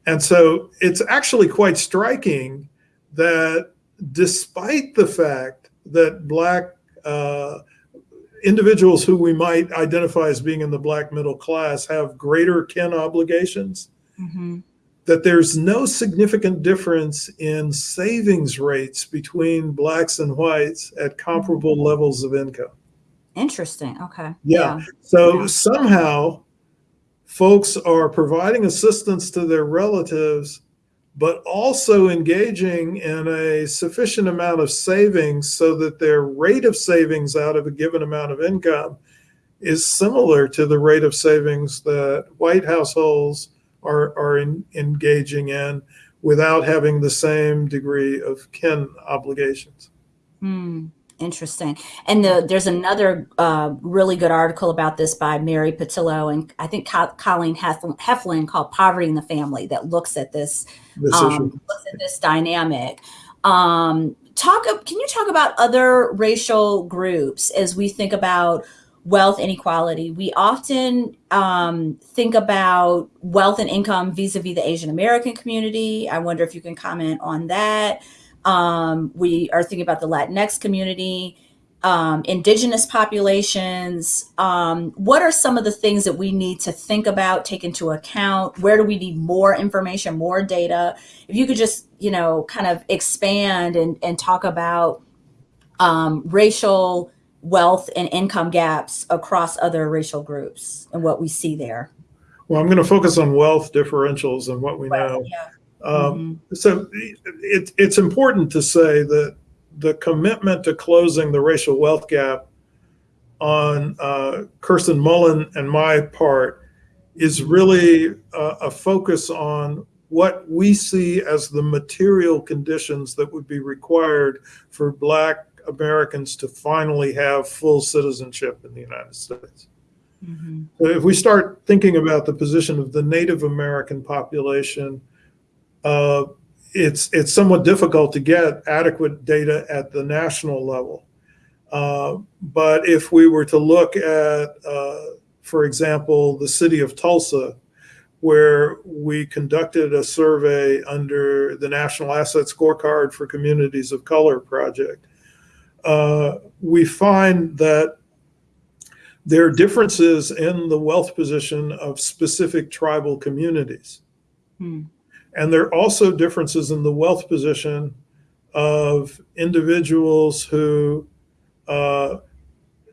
B: and so it's actually quite striking that despite the fact that Black uh, individuals who we might identify as being in the black middle class have greater kin obligations,
A: hmm
B: that there's no significant difference in savings rates between blacks and whites at comparable mm-hmm. levels of income.
A: Interesting. Okay.
B: Yeah. So
A: Yeah.
B: somehow folks are providing assistance to their relatives, but also engaging in a sufficient amount of savings so that their rate of savings out of a given amount of income is similar to the rate of savings that white households are, are in, engaging in without having the same degree of kin obligations.
A: Hmm. Interesting. And the, there's another uh, really good article about this by Mary Pattillo and I think Co- Colleen Hef- Heflin called "Poverty in the Family" that looks at this
B: This
A: um, looks at this dynamic. Um, talk. Can you talk about other racial groups as we think about wealth inequality? We often um, think about wealth and income vis-a-vis the Asian American community. I wonder if you can comment on that. Um, we are thinking about the Latinx community, um, indigenous populations. Um, what are some of the things that we need to think about, take into account? Where do we need more information, more data? If you could just, you know, kind of expand and, and talk about um, racial wealth and income gaps across other racial groups and what we see there.
B: Well, I'm going to focus on wealth differentials and what we know.
A: Yeah.
B: Um, so it, it's important to say that the commitment to closing the racial wealth gap on uh, Kirsten Mullen and my part is really a, a focus on what we see as the material conditions that would be required for Black Americans to finally have full citizenship in the United States.
A: Mhm.
B: So if we start thinking about the position of the Native American population, uh, it's it's somewhat difficult to get adequate data at the national level. Uh, but if we were to look at, uh, for example, the city of Tulsa, where we conducted a survey under the National Asset Scorecard for Communities of Color project, uh, we find that there are differences in the wealth position of specific tribal communities.
A: Hmm.
B: And there are also differences in the wealth position of individuals who uh,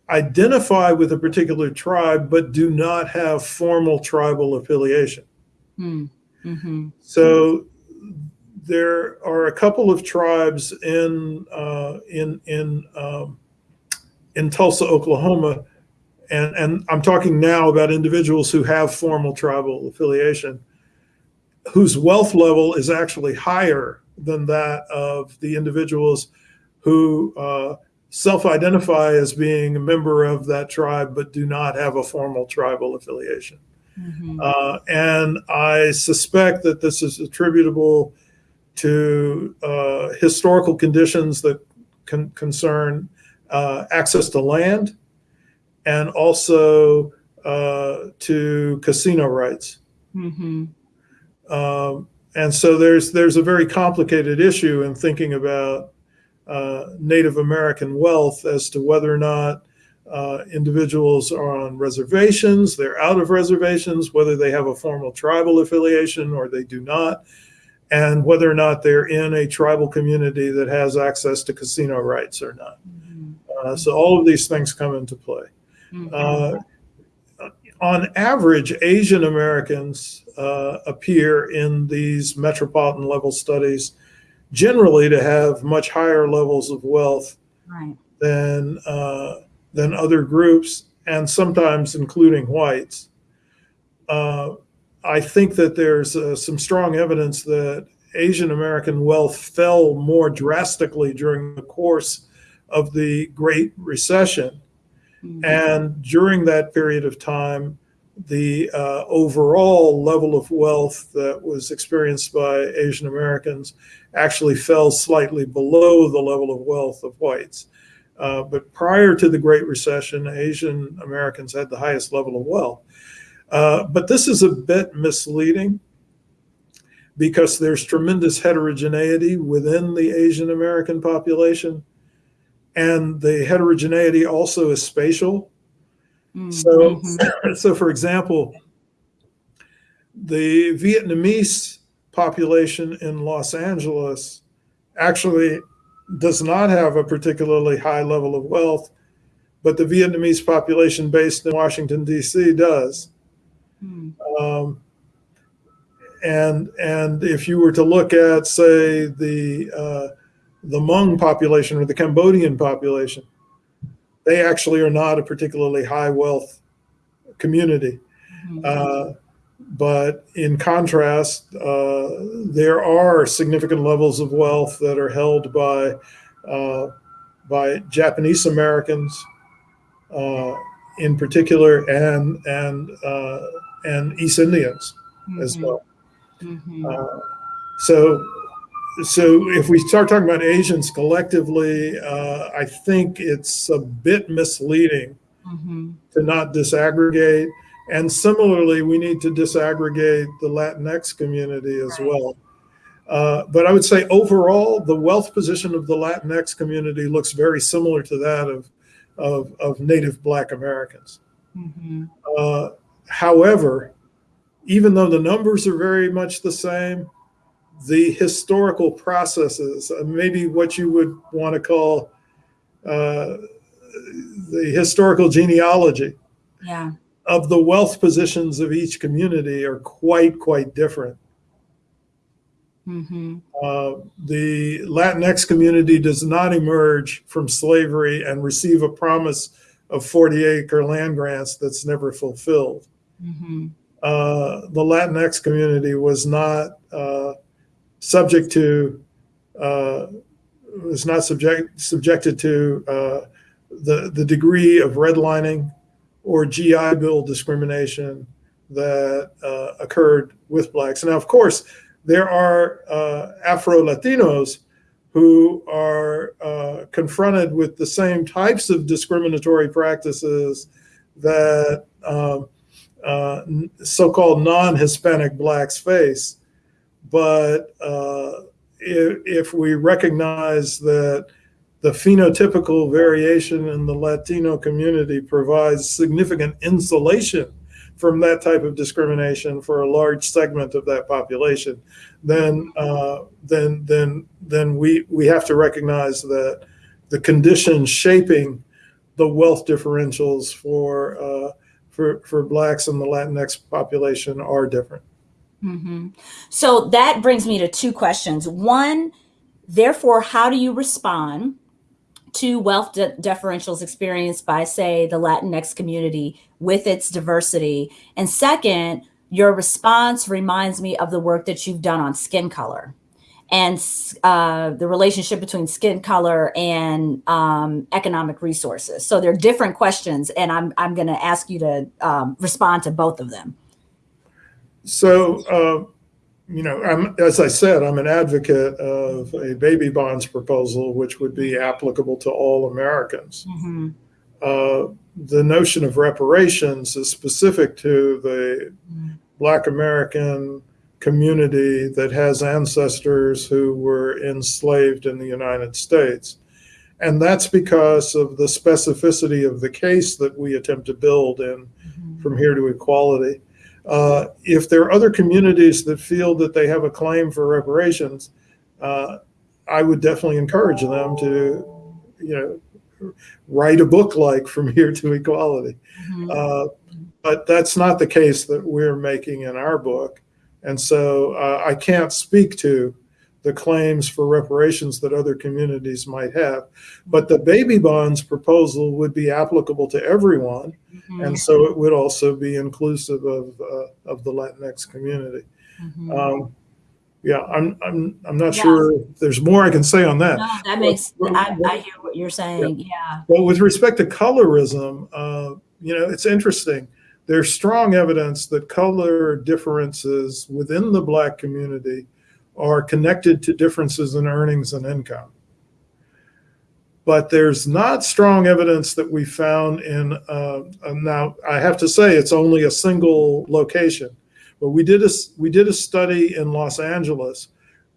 B: identify with a particular tribe but do not have formal tribal affiliation.
A: Hmm. Mhm.
B: So there are a couple of tribes in uh, in in um, in Tulsa, Oklahoma, and and I'm talking now about individuals who have formal tribal affiliation, whose wealth level is actually higher than that of the individuals who uh, self-identify as being a member of that tribe but do not have a formal tribal affiliation.
A: Mhm.
B: Uh, and I suspect that this is attributable to uh, historical conditions that con- concern uh, access to land and also uh, to casino rights.
A: Mhm.
B: Um, and so there's there's a very complicated issue in thinking about uh, Native American wealth as to whether or not uh, individuals are on reservations, they're out of reservations, whether they have a formal tribal affiliation or they do not, and whether or not they're in a tribal community that has access to casino rights or not.
A: Mhm.
B: Uh, so all of these things come into play.
A: Mhm.
B: Uh, on average, Asian Americans uh, appear in these metropolitan level studies generally to have much higher levels of wealth
A: Right.
B: than uh, than other groups, and sometimes including whites. I think that there's uh, some strong evidence that Asian American wealth fell more drastically during the course of the Great Recession.
A: Mhm.
B: And during that period of time, the uh, overall level of wealth that was experienced by Asian Americans actually fell slightly below the level of wealth of whites. Uh, but prior to the Great Recession, Asian Americans had the highest level of wealth. Uh, but this is a bit misleading because there's tremendous heterogeneity within the Asian American population. and the heterogeneity also is spatial.
A: Mm,
B: So,
A: mhm.
B: so for example, the Vietnamese population in Los Angeles actually does not have a particularly high level of wealth, but the Vietnamese population based in Washington D.C. does.
A: Mm,
B: Um, and and if you were to look at, say, the uh, the Hmong population or the Cambodian population, they actually are not a particularly high wealth community.
A: mhm.
B: Uh, but in contrast, uh, there are significant levels of wealth that are held by uh, by Japanese Americans, uh, in particular, and and uh, and East Indians as
A: Mhm,
B: well.
A: mhm.
B: Uh, so, so if we start talking about Asians collectively, uh, I think it's a bit misleading
A: Mhm.
B: to not disaggregate. And similarly, we need to disaggregate the Latinx community as
A: Right.
B: well. Uh, but I would say overall, the wealth position of the Latinx community looks very similar to that of, of, of Native Black Americans.
A: Mhm.
B: Uh, however, even though the numbers are very much the same, the historical processes, uh, maybe what you would want to call uh, the historical genealogy
A: Yeah.
B: of the wealth positions of each community are quite, quite different.
A: Mhm.
B: Uh, the Latinx community does not emerge from slavery and receive a promise of 40 acre land grants that's never fulfilled.
A: Mhm.
B: uh, the Latinx community was not uh, subject to uh, was not subject subjected to uh, the the degree of redlining or GI Bill discrimination that uh, occurred with blacks. Now, of course, there are uh, Afro Latinos who are confronted with the same types of discriminatory practices that um, uh, so-called non-Hispanic blacks face. But uh, if, if we recognize that the phenotypical variation in the Latino community provides significant insulation from that type of discrimination for a large segment of that population, then uh, then then then we we have to recognize that the conditions shaping the wealth differentials for uh, for for blacks and the Latinx population are different.
A: hmm So that brings me to two questions. One, therefore, how do you respond to wealth de- differentials experienced by, say, the Latinx community with its diversity? And second, your response reminds me of the work that you've done on skin color and uh, the relationship between skin color and um, economic resources. So they're different questions, and I'm I'm going to ask you to um, respond to both of them.
B: So, uh, you know, I'm, as I said, I'm an advocate of a baby bonds proposal, which would be applicable to all Americans.
A: Mhm.
B: Uh, the notion of reparations is specific to the
A: Mhm.
B: Black American community that has ancestors who were enslaved in the United States. And that's because of the specificity of the case that we attempt to build in
A: Mhm.
B: from here to equality. Uh, if there are other communities that feel that they have a claim for reparations, uh, I would definitely encourage them to, you know, write a book like From Here to Equality.
A: Mhm.
B: Uh, but that's not the case that we're making in our book. And so uh, I can't speak to the claims for reparations that other communities might have. But the baby bonds proposal would be applicable to everyone.
A: Mhm.
B: And so it would also be inclusive of, uh, of the Latinx community.
A: Mhm.
B: Um, yeah, I'm, I'm, I'm not
A: Yeah.
B: sure there's more I can say on that.
A: No, that makes, I, I hear what you're saying. Yeah.
B: Well, with respect to colorism, uh, you know, it's interesting. There's strong evidence that color differences within the Black community are connected to differences in earnings and income. But there's not strong evidence that we found in, uh, uh, now I have to say it's only a single location, but we did a, we did a study in Los Angeles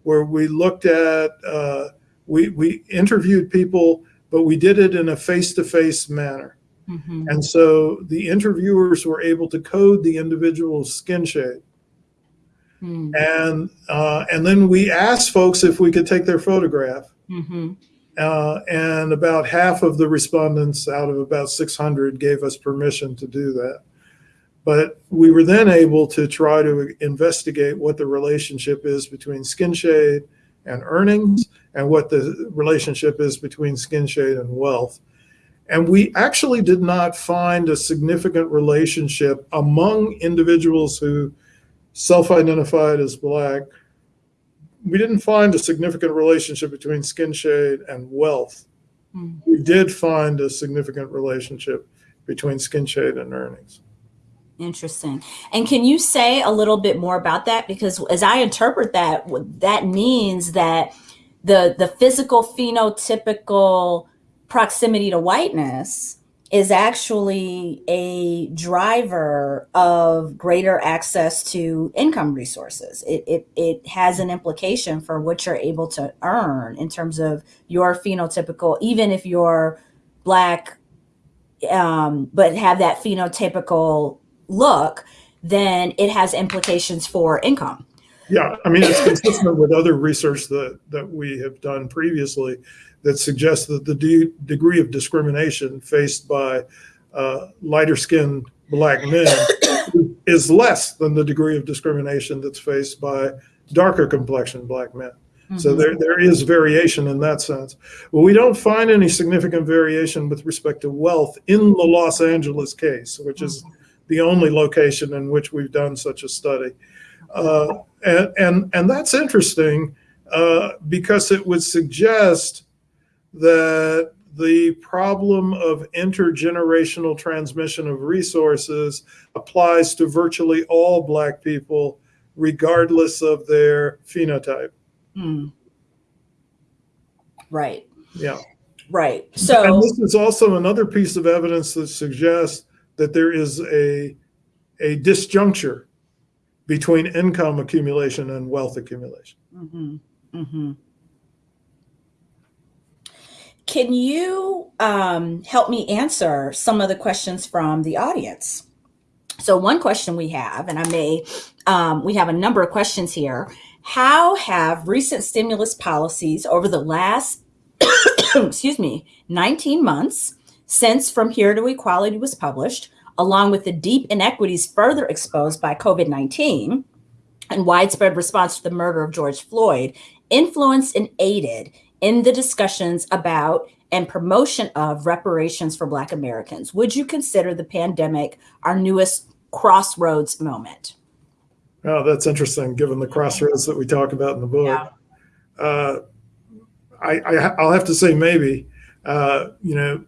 B: where we looked at, uh, we, we interviewed people but we did it in a face-to-face manner.
A: Mhm.
B: And so the interviewers were able to code the individual's skin shade.
A: Mm.
B: And, uh, and then we asked folks if we could take their photograph.
A: Mhm.
B: Uh, and about half of the respondents out of about 600 gave us permission to do that. But we were then able to try to investigate what the relationship is between skin shade and earnings and what the relationship is between skin shade and wealth. And we actually did not find a significant relationship among individuals who self identified as Black we didn't find a significant relationship between skin shade and wealth.
A: Mm.
B: We did find a significant relationship between skin shade and earnings.
A: Interesting. And can you say a little bit more about that? Because as I interpret that, that means that the the physical phenotypical proximity to whiteness is actually a driver of greater access to income resources. It, it, it has an implication for what you're able to earn in terms of your phenotypical, even if you're black, um, but have that phenotypical look, then it has implications for income.
B: Yeah, I mean, it's consistent with other research that, that we have done previously that suggests that the de- degree of discrimination faced by uh, lighter skinned black men is less than the degree of discrimination that's faced by darker complexioned black men. So
A: Mhm.
B: there, there is variation in that sense. But we don't find any significant variation with respect to wealth in the Los Angeles case, which is the only location in which we've done such a study. Uh, and, and, and that's interesting uh, because it would suggest that the problem of intergenerational transmission of resources applies to virtually all Black people, regardless of their phenotype.
A: Mm. Right,
B: Yeah.
A: right.
B: So And
A: So,
B: this is also another piece of evidence that suggests that there is a, a disjuncture between income accumulation and wealth accumulation.
A: Mhm, mhm. can you um, help me answer some of the questions from the audience? So, one question we have, and I may, um, we have a number of questions here. How have recent stimulus policies over the last, excuse me, 19 months since From Here to Equality was published, along with the deep inequities further exposed by COVID 19 and widespread response to the murder of George Floyd, influenced and aided in the discussions about and promotion of reparations for Black Americans? Would you consider the pandemic our newest crossroads moment?
B: Oh, that's interesting, given the crossroads that we talk about in the book.
A: Yeah.
B: Uh, I, I, I'll have to say maybe. Uh, you know,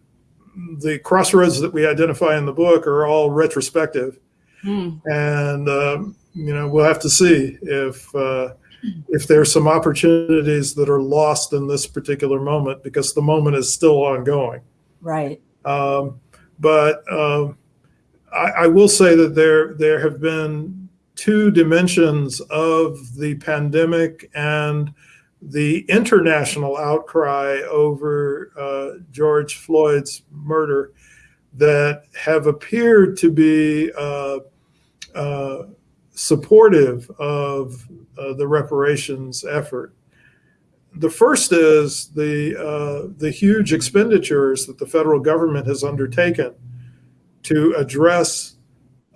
B: the crossroads that we identify in the book are all retrospective,
A: Mm,
B: and um, you know we'll have to see if uh, if there's some opportunities that are lost in this particular moment because the moment is still ongoing.
A: right.
B: Um, but um, I, I will say that there there have been two dimensions of the pandemic and the international outcry over uh, George Floyd's murder that have appeared to be uh, uh, supportive of uh, the reparations effort. The first is the uh, the huge expenditures that the federal government has undertaken to address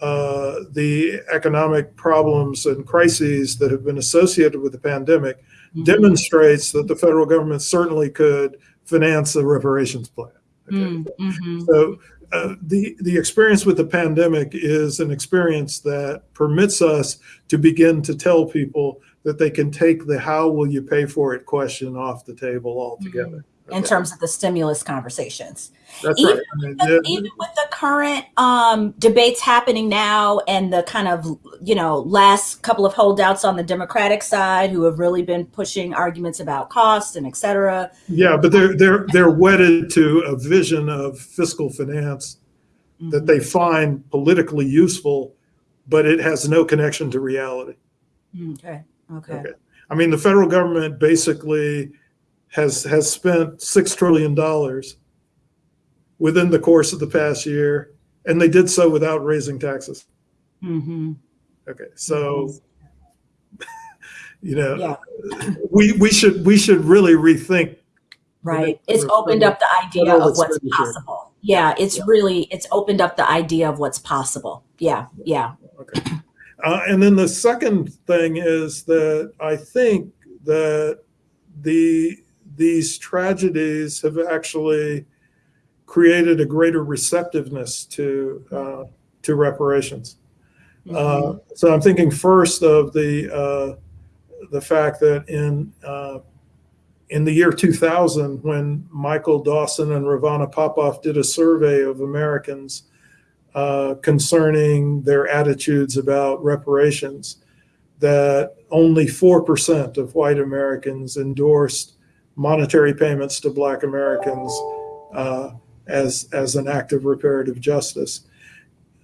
B: uh, the economic problems and crises that have been associated with the pandemic
A: Mhm.
B: demonstrates that the federal government certainly could finance a reparations plan. Okay?
A: Mm, mhm.
B: So uh, the the experience with the pandemic is an experience that permits us to begin to tell people that they can take the "how will you pay for it" question off the table altogether.
A: In terms of the stimulus conversations.
B: That's
A: even
B: right. I mean,
A: But
B: the-
A: even with the current um, debates happening now and the kind of you know last couple of holdouts on the democratic side who have really been pushing arguments about costs and et cetera
B: yeah, but they're they're they're wedded to a vision of fiscal finance that they find politically useful, but it has no connection to reality.
A: Mm, okay okay
B: Okay. I mean, the federal government basically has has spent six trillion dollars within the course of the past year, and they did so without raising taxes.
A: Mm-hmm.
B: Okay, so you know,
A: Yeah.
B: we we should we should really rethink.
A: Right. It's
B: for-
A: opened
B: for
A: up the idea of what's possible. Yeah, it's really it's opened up the idea of what's possible. Yeah, yeah.
B: Uh, and then the second thing is that I think that the these tragedies have actually created a greater receptiveness to uh, to reparations.
A: Mm-hmm.
B: Uh, so I'm thinking first of the uh, the fact that in uh, in the year 2000, when Michael Dawson and Rovana Popoff did a survey of Americans uh, concerning their attitudes about reparations, that only four percent of white Americans endorsed monetary payments to Black Americans uh, as as an act of reparative justice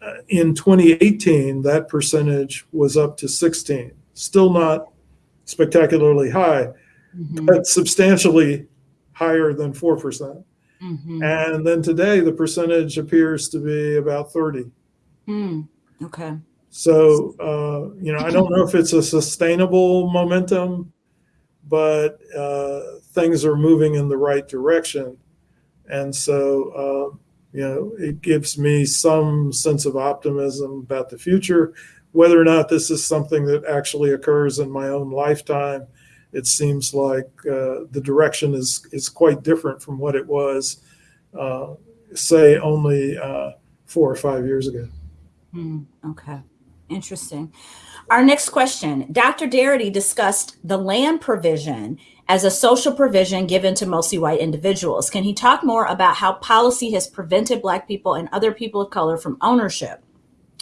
B: uh, in 2018, that percentage was up to 16. Still not spectacularly high,
A: Mhm,
B: but substantially higher than 4%.
A: mhm,
B: And then today, the percentage appears to be about 30.
A: mm. Okay.
B: So, uh, you know, I don't know if it's a sustainable momentum, but uh, things are moving in the right direction. And so, uh, you know, it gives me some sense of optimism about the future. Whether or not this is something that actually occurs in my own lifetime, it seems like uh, the direction is is quite different from what it was, uh, say, only uh, four or five years ago.
A: Hmm, okay. Interesting. Our next question Dr. Darity discussed the land provision as a social provision given to mostly white individuals. Can he talk more about how policy has prevented Black people and other people of color from ownership,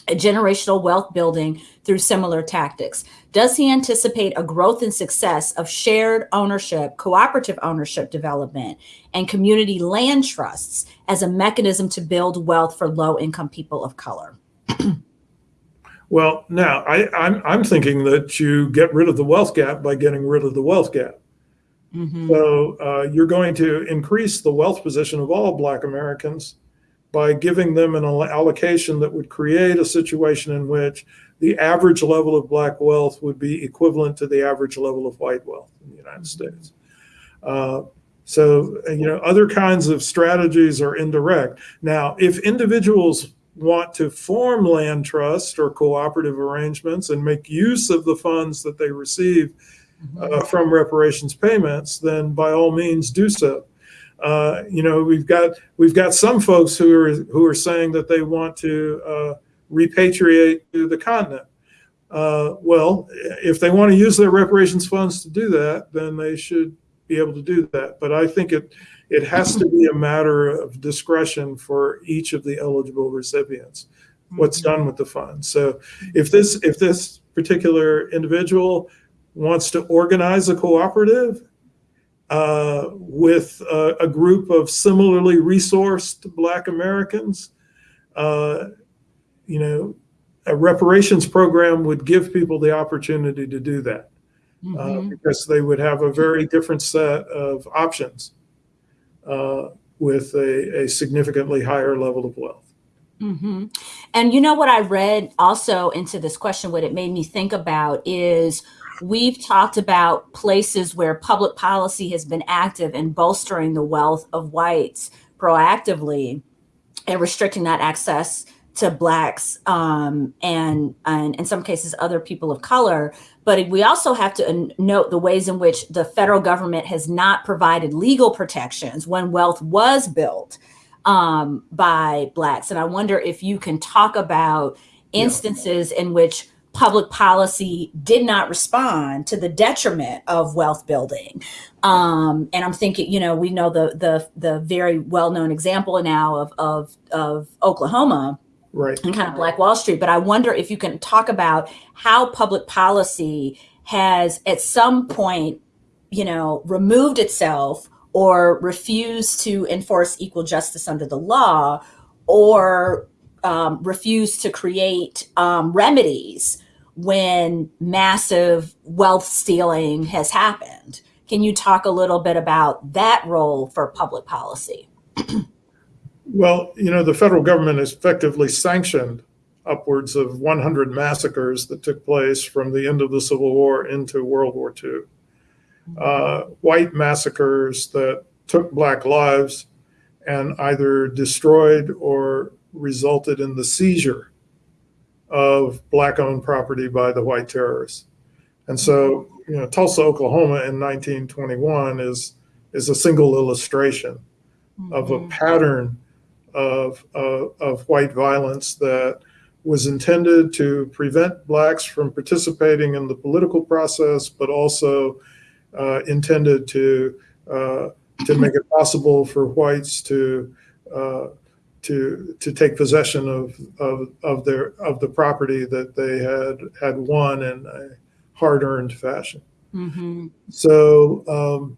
A: a generational wealth building through similar tactics? Does he anticipate a growth and success of shared ownership, cooperative ownership development, and community land trusts as a mechanism to build wealth for low income people of color?
B: Well, now I, I'm I'm thinking that you get rid of the wealth gap by getting rid of the wealth gap.
A: Mhm.
B: So uh, you're going to increase the wealth position of all Black Americans by giving them an allocation that would create a situation in which the average level of Black wealth would be equivalent to the average level of white wealth in the United States. Uh, so, you know, other kinds of strategies are indirect. Now, if individuals want to form land trust or cooperative arrangements and make use of the funds that they receive uh, from reparations payments, then by all means do so. Uh, you know, we've got we've got some folks who are who are saying that they want to uh, repatriate to the continent. Uh, well, if they want to use their reparations funds to do that, then they should be able to do that. But I think it it has to be a matter of discretion for each of the eligible recipients what's done with the funds. So if this if this particular individual wants to organize a cooperative uh, with a, a group of similarly resourced Black Americans, uh, you know, a reparations program would give people the opportunity to do that uh,
A: Mhm.
B: because they would have a very different set of options uh, with a, a significantly higher level of wealth.
A: hmm And you know what I read also into this question, what it made me think about is we've talked about places where public policy has been active in bolstering the wealth of whites proactively and restricting that access to blacks um, and, and in some cases other people of color. But we also have to uh, note the ways in which the federal government has not provided legal protections when wealth was built um, by blacks. And I wonder if you can talk about
B: Yeah.
A: instances in which public policy did not respond to the detriment of wealth building. Um, and I'm thinking, you know, we know the the the very well known example now of of of Oklahoma
B: Right.
A: and kind of Black Wall Street. But I wonder if you can talk about how public policy has at some point, you know, removed itself or refused to enforce equal justice under the law or um, refused to create um, remedies when massive wealth stealing has happened. Can you talk a little bit about that role for public policy?
B: Well, you know, the federal government effectively sanctioned upwards of 100 massacres that took place from the end of the Civil War into World War II. Uh, white massacres that took Black lives and either destroyed or resulted in the seizure of Black owned property by the white terrorists. And so, you know, Tulsa, Oklahoma in 1921 is, is a single illustration of a
A: Mhm.
B: pattern of, of, of white violence that was intended to prevent blacks from participating in the political process, but also uh, intended to uh, to make it possible for whites to uh, to to take possession of, of of their of the property that they had had won in a hard earned fashion.
A: Mhm.
B: So, um,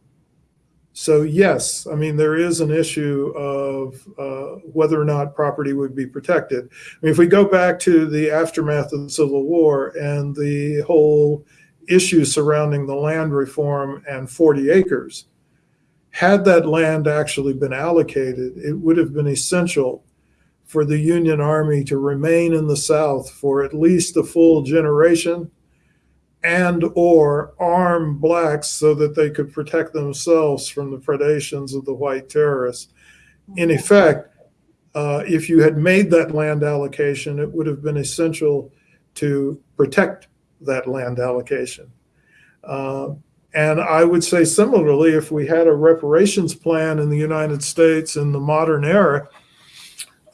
B: so yes, I mean, there is an issue of uh, whether or not property would be protected. I mean, if we go back to the aftermath of the Civil War and the whole issue surrounding the land reform and 40 acres, had that land actually been allocated, it would have been essential for the Union Army to remain in the South for at least a full generation and or arm blacks so that they could protect themselves from the predations of the white terrorists. In effect, uh, if you had made that land allocation, it would have been essential to protect that land allocation. Uh, and I would say similarly, if we had a reparations plan in the United States in the modern era,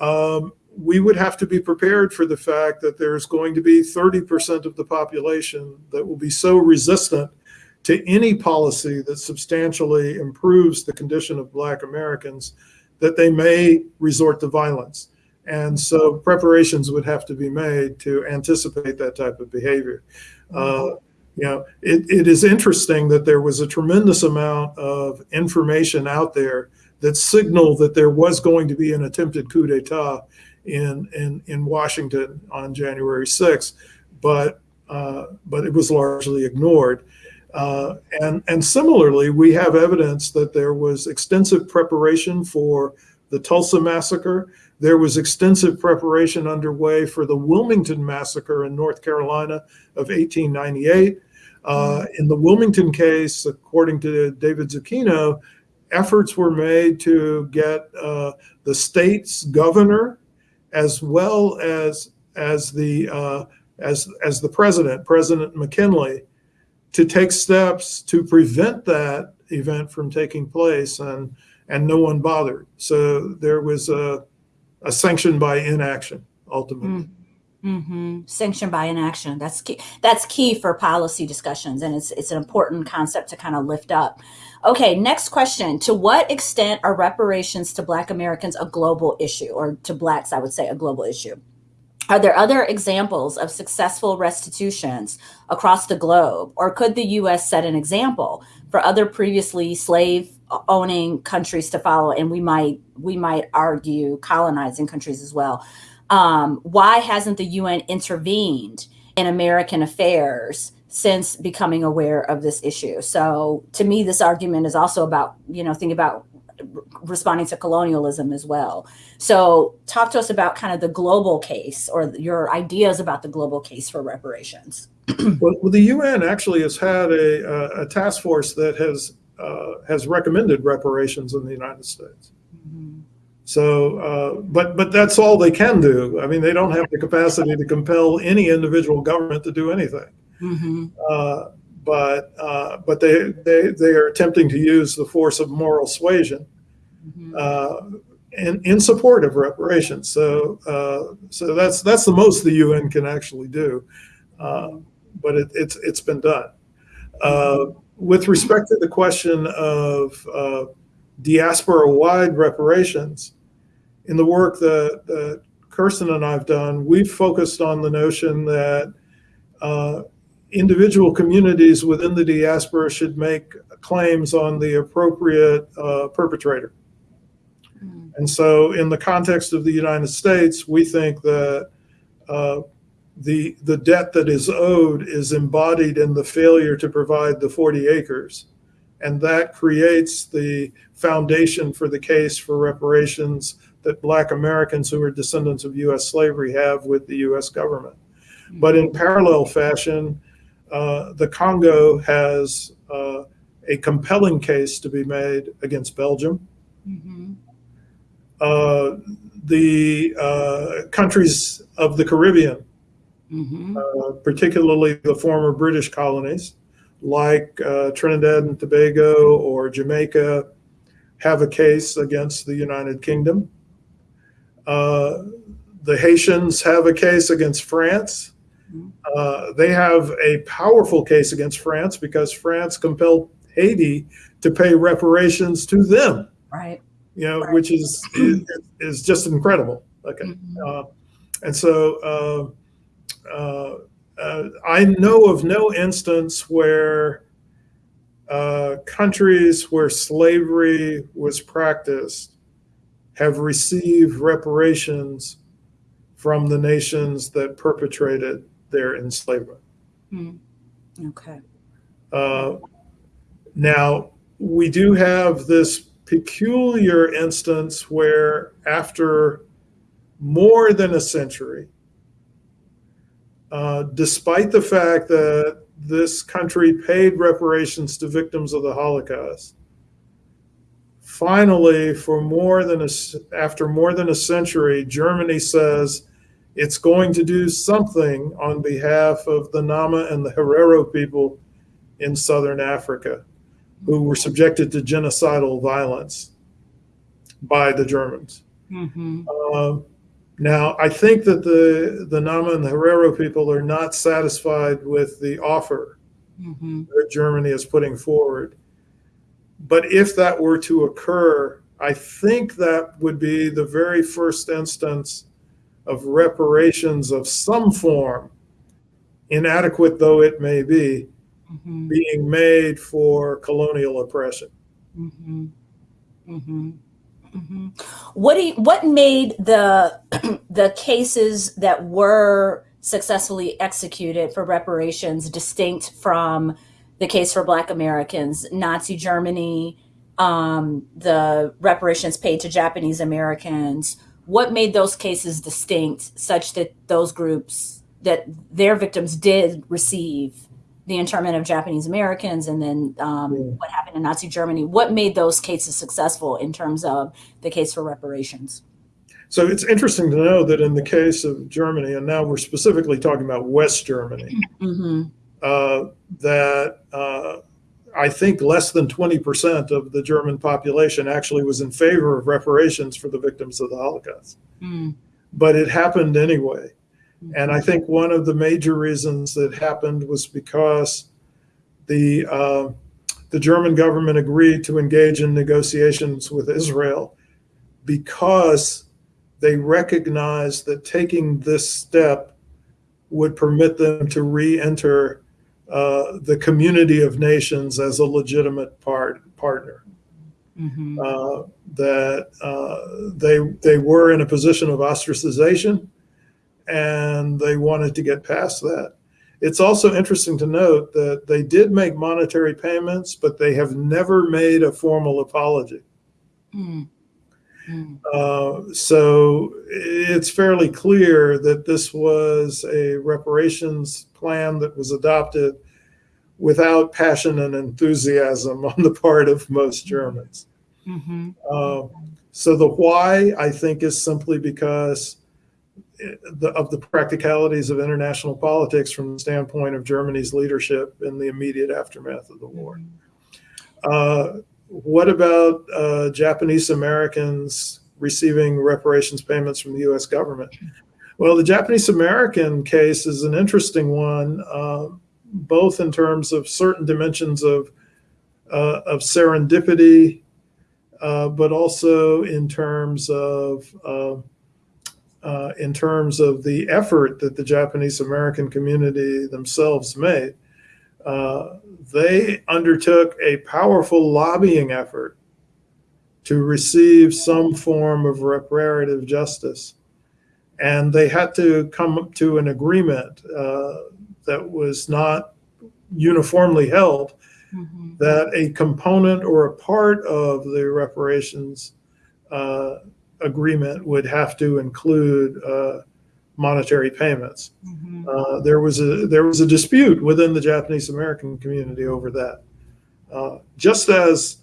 B: um, we would have to be prepared for the fact that there's going to be 30% of the population that will be so resistant to any policy that substantially improves the condition of Black Americans that they may resort to violence. And so preparations would have to be made to anticipate that type of behavior. Uh, you know, it, it is interesting that there was a tremendous amount of information out there that signaled that there was going to be an attempted coup d'etat in in in Washington on January 6th, but uh, but it was largely ignored. Uh, and and similarly, we have evidence that there was extensive preparation for the Tulsa massacre. There was extensive preparation underway for the Wilmington massacre in North Carolina of 1898. Uh, in the Wilmington case, according to David Zucchino, efforts were made to get uh, the state's governor as well as as the uh, as as the president, President McKinley, to take steps to prevent that event from taking place, and and no one bothered. So there was a, a sanction by inaction ultimately.
A: Mm-hmm. Sanctioned by inaction. That's key. That's key for policy discussions, and it's it's an important concept to kind of lift up. Okay, next question. To what extent are reparations to Black Americans a global issue, or to Blacks, I would say, a global issue? Are there other examples of successful restitutions across the globe, or could the U.S. set an example for other previously slave owning countries to follow? And we might we might argue colonizing countries as well. Um, why hasn't the UN intervened in American affairs since becoming aware of this issue? So to me, this argument is also about, you know, thinking about responding to colonialism as well. So talk to us about kind of the global case or your ideas about the global case for reparations.
B: well, the UN actually has had a, a, a task force that has uh, has recommended reparations in the United States.
A: Mm-hmm.
B: So, uh, but but that's all they can do. I mean, they don't have the capacity to compel any individual government to do anything.
A: Mm-hmm.
B: Uh, but uh, but they, they they are attempting to use the force of moral suasion
A: Mm-hmm.
B: uh, in in support of reparations. So uh, so that's that's the most the UN can actually do. Uh, but it, it's it's been done. Uh, with respect to the question of uh, diaspora-wide reparations, in the work that, that Kirsten and I've done, we've focused on the notion that uh, individual communities within the diaspora should make claims on the appropriate uh, perpetrator.
A: Mm-hmm.
B: And so, in the context of the United States, we think that uh, the the debt that is owed is embodied in the failure to provide the 40 acres, And that creates the foundation for the case for reparations that Black Americans who are descendants of U.S. slavery have with the U.S. government. But in parallel fashion, uh, the Congo has uh, a compelling case to be made against Belgium. Mm-hmm. Uh, the uh, countries of the Caribbean, mm-hmm. Uh, particularly the former British colonies, like uh, Trinidad and Tobago or Jamaica, have a case against the United Kingdom. Uh, the Haitians have a case against France. Uh, they have a powerful case against France because France compelled Haiti to pay reparations to them.
A: Right.
B: You know, right. which is, is, is just incredible. Okay. Mm-hmm. Uh, and so uh, uh, uh, I know of no instance where uh, countries where slavery was practiced have received reparations from the nations that perpetrated their enslavement.
A: Mm. Okay.
B: Uh, now, we do have this peculiar instance where, after more than a century, uh, despite the fact that this country paid reparations to victims of the Holocaust, finally, for more than a, after more than a century, Germany says it's going to do something on behalf of the Nama and the Herero people in southern Africa who were subjected to genocidal violence by the Germans. Mm-hmm. Uh, now, I think that the, the Nama and the Herero people are not satisfied with the offer mm-hmm. that Germany is putting forward. But if that were to occur, I think that would be the very first instance of reparations of some form, inadequate though it may be, mm-hmm. being made for colonial oppression.
A: Mm-hmm. Mm-hmm. mm-hmm. What do you, what made the the cases that were successfully executed for reparations distinct from the case for Black Americans, Nazi Germany, um, the reparations paid to Japanese Americans? What made those cases distinct such that those groups that their victims did receive the internment of Japanese Americans and then um, yeah. what happened in Nazi Germany. What made those cases successful in terms of the case for reparations?
B: So it's interesting to know that in the case of Germany, and now we're specifically talking about West Germany, mm-hmm. uh, that uh, I think less than 20% of the German population actually was in favor of reparations for the victims of the Holocaust. Mm. But it happened anyway. And I think one of the major reasons that happened was because the uh, the German government agreed to engage in negotiations with Israel because they recognized that taking this step would permit them to re-enter uh, the community of nations as a legitimate part, partner. Mm-hmm. Uh, that uh, they they were in a position of ostracization and they wanted to get past that. It's also interesting to note that they did make monetary payments, but they have never made a formal apology. Mm. Mm. Uh, so it's fairly clear that this was a reparations plan that was adopted without passion and enthusiasm on the part of most Germans. Mm-hmm. Uh, so the why, I think, is simply because the, of the practicalities of international politics from the standpoint of Germany's leadership in the immediate aftermath of the war. Uh, what about uh, Japanese Americans receiving reparations payments from the U.S. government? Well, the Japanese American case is an interesting one, uh, both in terms of certain dimensions of uh, of serendipity, uh, but also in terms of uh, uh, in terms of the effort that the Japanese American community themselves made. Uh, they undertook a powerful lobbying effort to receive some form of reparative justice. And they had to come to an agreement uh, that was not uniformly held
A: Mhm.
B: that a component or a part of the reparations uh, agreement would have to include uh, monetary payments.
A: Mhm.
B: Uh, there was a there was a dispute within the Japanese American community over that, uh, just as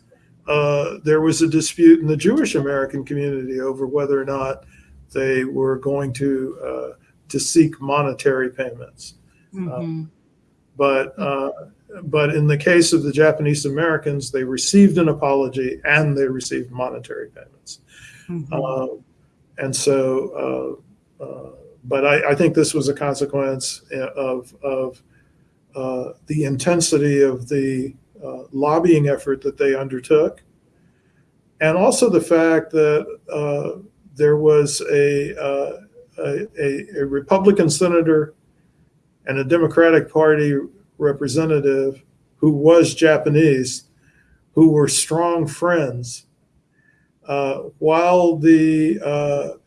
B: uh, there was a dispute in the Jewish American community over whether or not they were going to uh, to seek monetary payments.
A: Mhm.
B: But uh, but in the case of the Japanese Americans, they received an apology and they received monetary payments.
A: Mhm.
B: Uh, and so, uh, uh, but I, I think this was a consequence of, of uh, the intensity of the uh, lobbying effort that they undertook. And also the fact that uh, there was a, uh, a, a, a Republican senator and a Democratic Party representative who was Japanese, who were strong friends uh, while the, uh,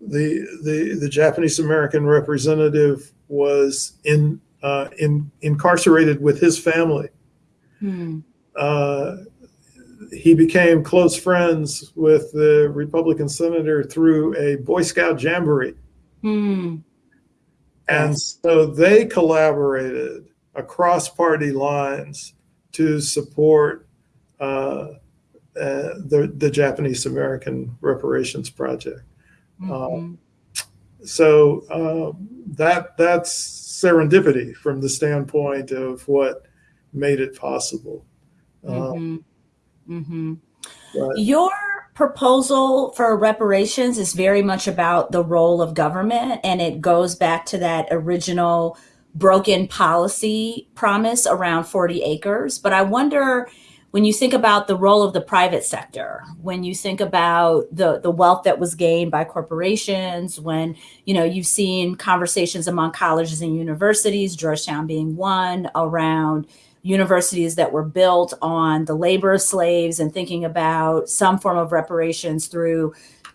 B: the, the, the Japanese American representative was in, uh, in, incarcerated with his family,
A: Hmm.
B: uh, he became close friends with the Republican senator through a Boy Scout jamboree.
A: Hmm.
B: And so they collaborated across party lines to support uh, uh, the, the Japanese American reparations project.
A: Mhm.
B: So um, that that's serendipity from the standpoint of what made it possible. Uh,
A: Mhm. Mhm.
B: but-
A: Your proposal for reparations is very much about the role of government, and it goes back to that original broken policy promise around 40 acres. But I wonder when you think about the role of the private sector, when you think about the, the wealth that was gained by corporations, when you know you've seen conversations among colleges and universities, Georgetown being one, around universities that were built on the labor of slaves and thinking about some form of reparations through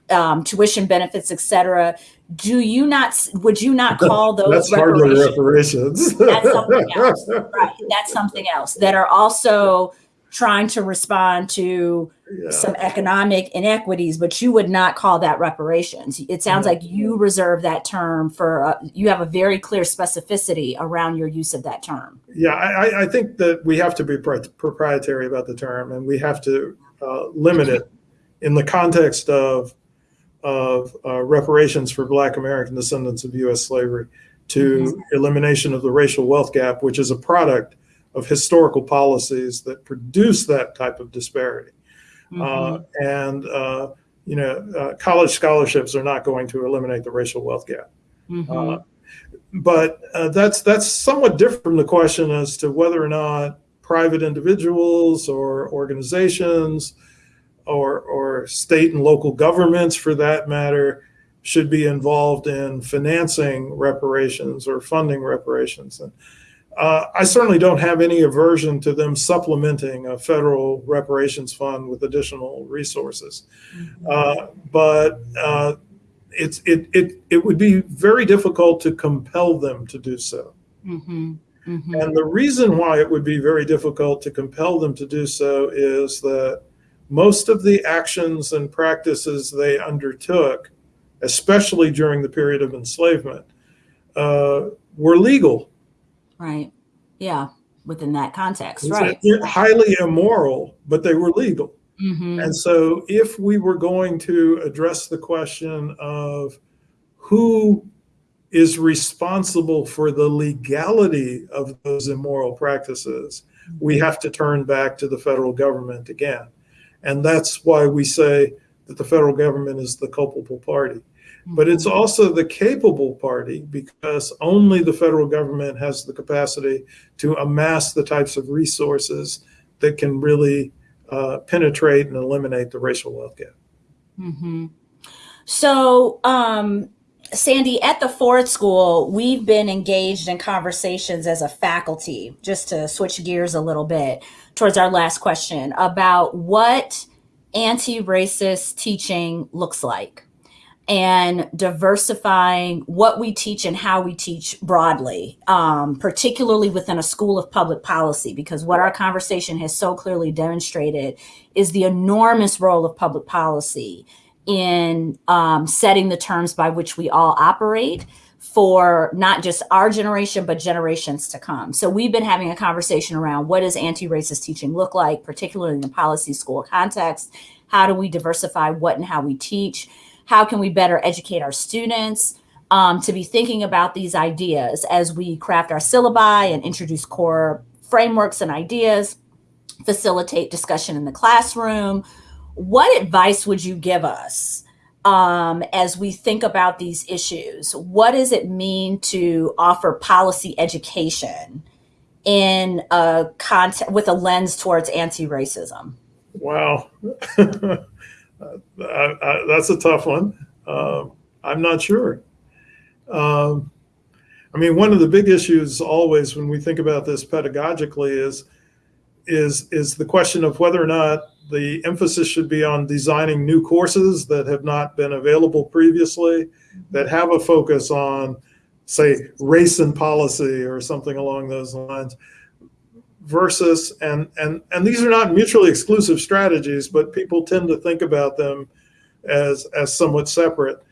A: um, tuition benefits, et cetera. Do you not, would you not call those
B: that's
A: reparations?
B: reparations.
A: That's something else. Right. That's something else that are also trying to respond to
B: Yeah.
A: some economic inequities, but you would not call that reparations. It sounds like you reserve that term for, uh, you have a very clear specificity around your use of that term.
B: Yeah, I, I- I think that we have to be pri- proprietary about the term, and we have to uh, limit it in the context of of uh, reparations for Black American descendants of U.S. slavery to elimination of the racial wealth gap, which is a product of historical policies that produce that type of disparity. Uh, and uh, you know, uh, college scholarships are not going to eliminate the racial wealth gap.
A: Mhm.
B: Uh, but that's that's somewhat different from the question as to whether or not private individuals or organizations or or state and local governments, for that matter, should be involved in financing reparations or funding reparations. And uh, I certainly don't have any aversion to them supplementing a federal reparations fund with additional resources. Uh, but uh, it's it, it it would be very difficult to compel them to do so.
A: Mhm. Mhm.
B: And the reason why it would be very difficult to compel them to do so is that most of the actions and practices they undertook, especially during the period of enslavement, uh, were legal.
A: Right. Yeah. Within that context.
B: It's
A: Right.
B: Highly immoral, but they were legal.
A: Mhm.
B: And so, if we were going to address the question of who is responsible for the legality of those immoral practices, we have to turn back to the federal government again. And that's why we say that the federal government is the culpable party. But it's also the capable party because only the federal government has the capacity to amass the types of resources that can really uh, penetrate and eliminate the racial wealth gap.
A: Mm -hmm. So, um, Sandy, at the Ford School, we've been engaged in conversations as a faculty, just to switch gears a little bit towards our last question about what anti racist teaching looks like. And diversifying what we teach and how we teach broadly, um, particularly within a school of public policy, because what our conversation has so clearly demonstrated is the enormous role of public policy in um, setting the terms by which we all operate for not just our generation, but generations to come. So we've been having a conversation around what does anti-racist teaching look like, particularly in the policy school context? How do we diversify what and how we teach? How can we better educate our students um, to be thinking about these ideas as we craft our syllabi and introduce core frameworks and ideas, facilitate discussion in the classroom? What advice would you give us um, as we think about these issues? What does it mean to offer policy education in a context with a lens towards anti-racism?
B: Wow. I, I, that's a tough one. Uh, I'm not sure. Um, I mean, one of the big issues always when we think about this pedagogically is is is the question of whether or not the emphasis should be on designing new courses that have not been available previously, that have a focus on, say, race and policy or something along those lines, versus and and and these are not mutually exclusive strategies but people tend to think about them as as somewhat separate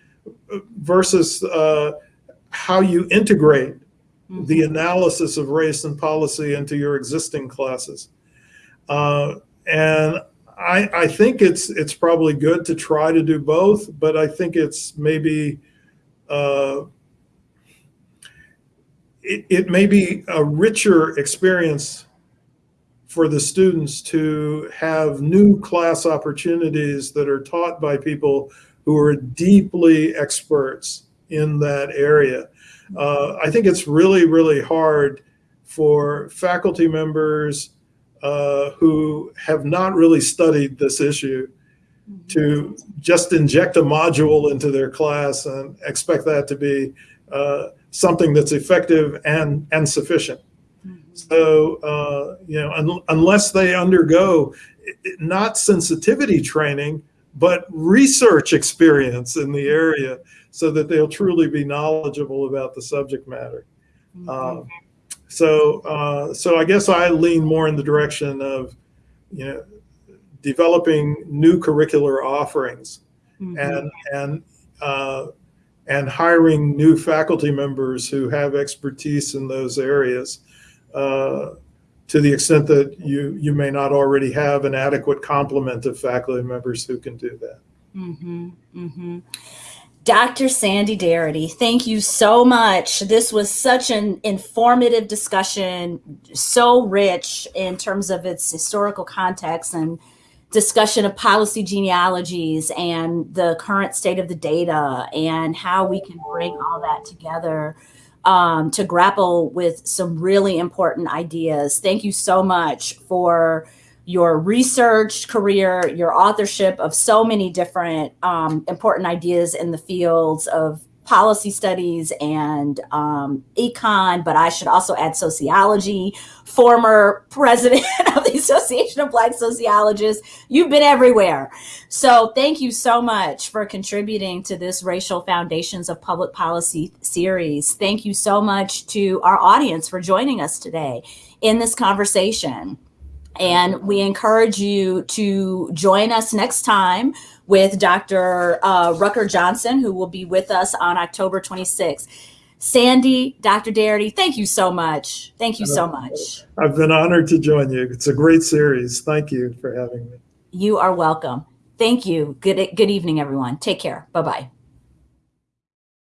B: versus uh, how you integrate mm-hmm. the analysis of race and policy into your existing classes uh, and I, I think it's it's probably good to try to do both but I think it's maybe uh, it, it may be a richer experience for the students to have new class opportunities that are taught by people who are deeply experts in that area. Uh, I think it's really, really hard for faculty members uh, who have not really studied this issue to just inject a module into their class and expect that to be uh, something that's effective and, and sufficient. So, uh, you know, un unless they undergo not sensitivity training, but research experience in the area so that they'll truly be knowledgeable about the subject matter. Mm -hmm. so, uh, so I guess I lean more in the direction of, you know, developing new curricular offerings mm -hmm. and, and, uh, and hiring new faculty members who have expertise in those areas to the extent that you you may not already have an adequate complement of faculty members who can do that.
A: Mm-hmm, mm-hmm. Dr. Sandy Darity, thank you so much. This was such an informative discussion, so rich in terms of its historical context and discussion of policy genealogies and the current state of the data and how we can bring all that together um, to grapple with some really important ideas. Thank you so much for your research career, your authorship of so many different um, important ideas in the fields of policy studies and um, econ, but I should also add sociology, former president of the Association of Black Sociologists. You've been everywhere. So thank you so much for contributing to this Racial Foundations of Public Policy series. Thank you so much to our audience for joining us today in this conversation. And we encourage you to join us next time with Dr. Uh, Rucker Johnson, who will be with us on October 26th. Sandy, Dr. Darity, thank you so much. Thank you so much.
B: I've been honored to join you. It's a great series. Thank you for having me.
A: You are welcome. Thank you. Good, good evening, everyone. Take care. Bye-bye.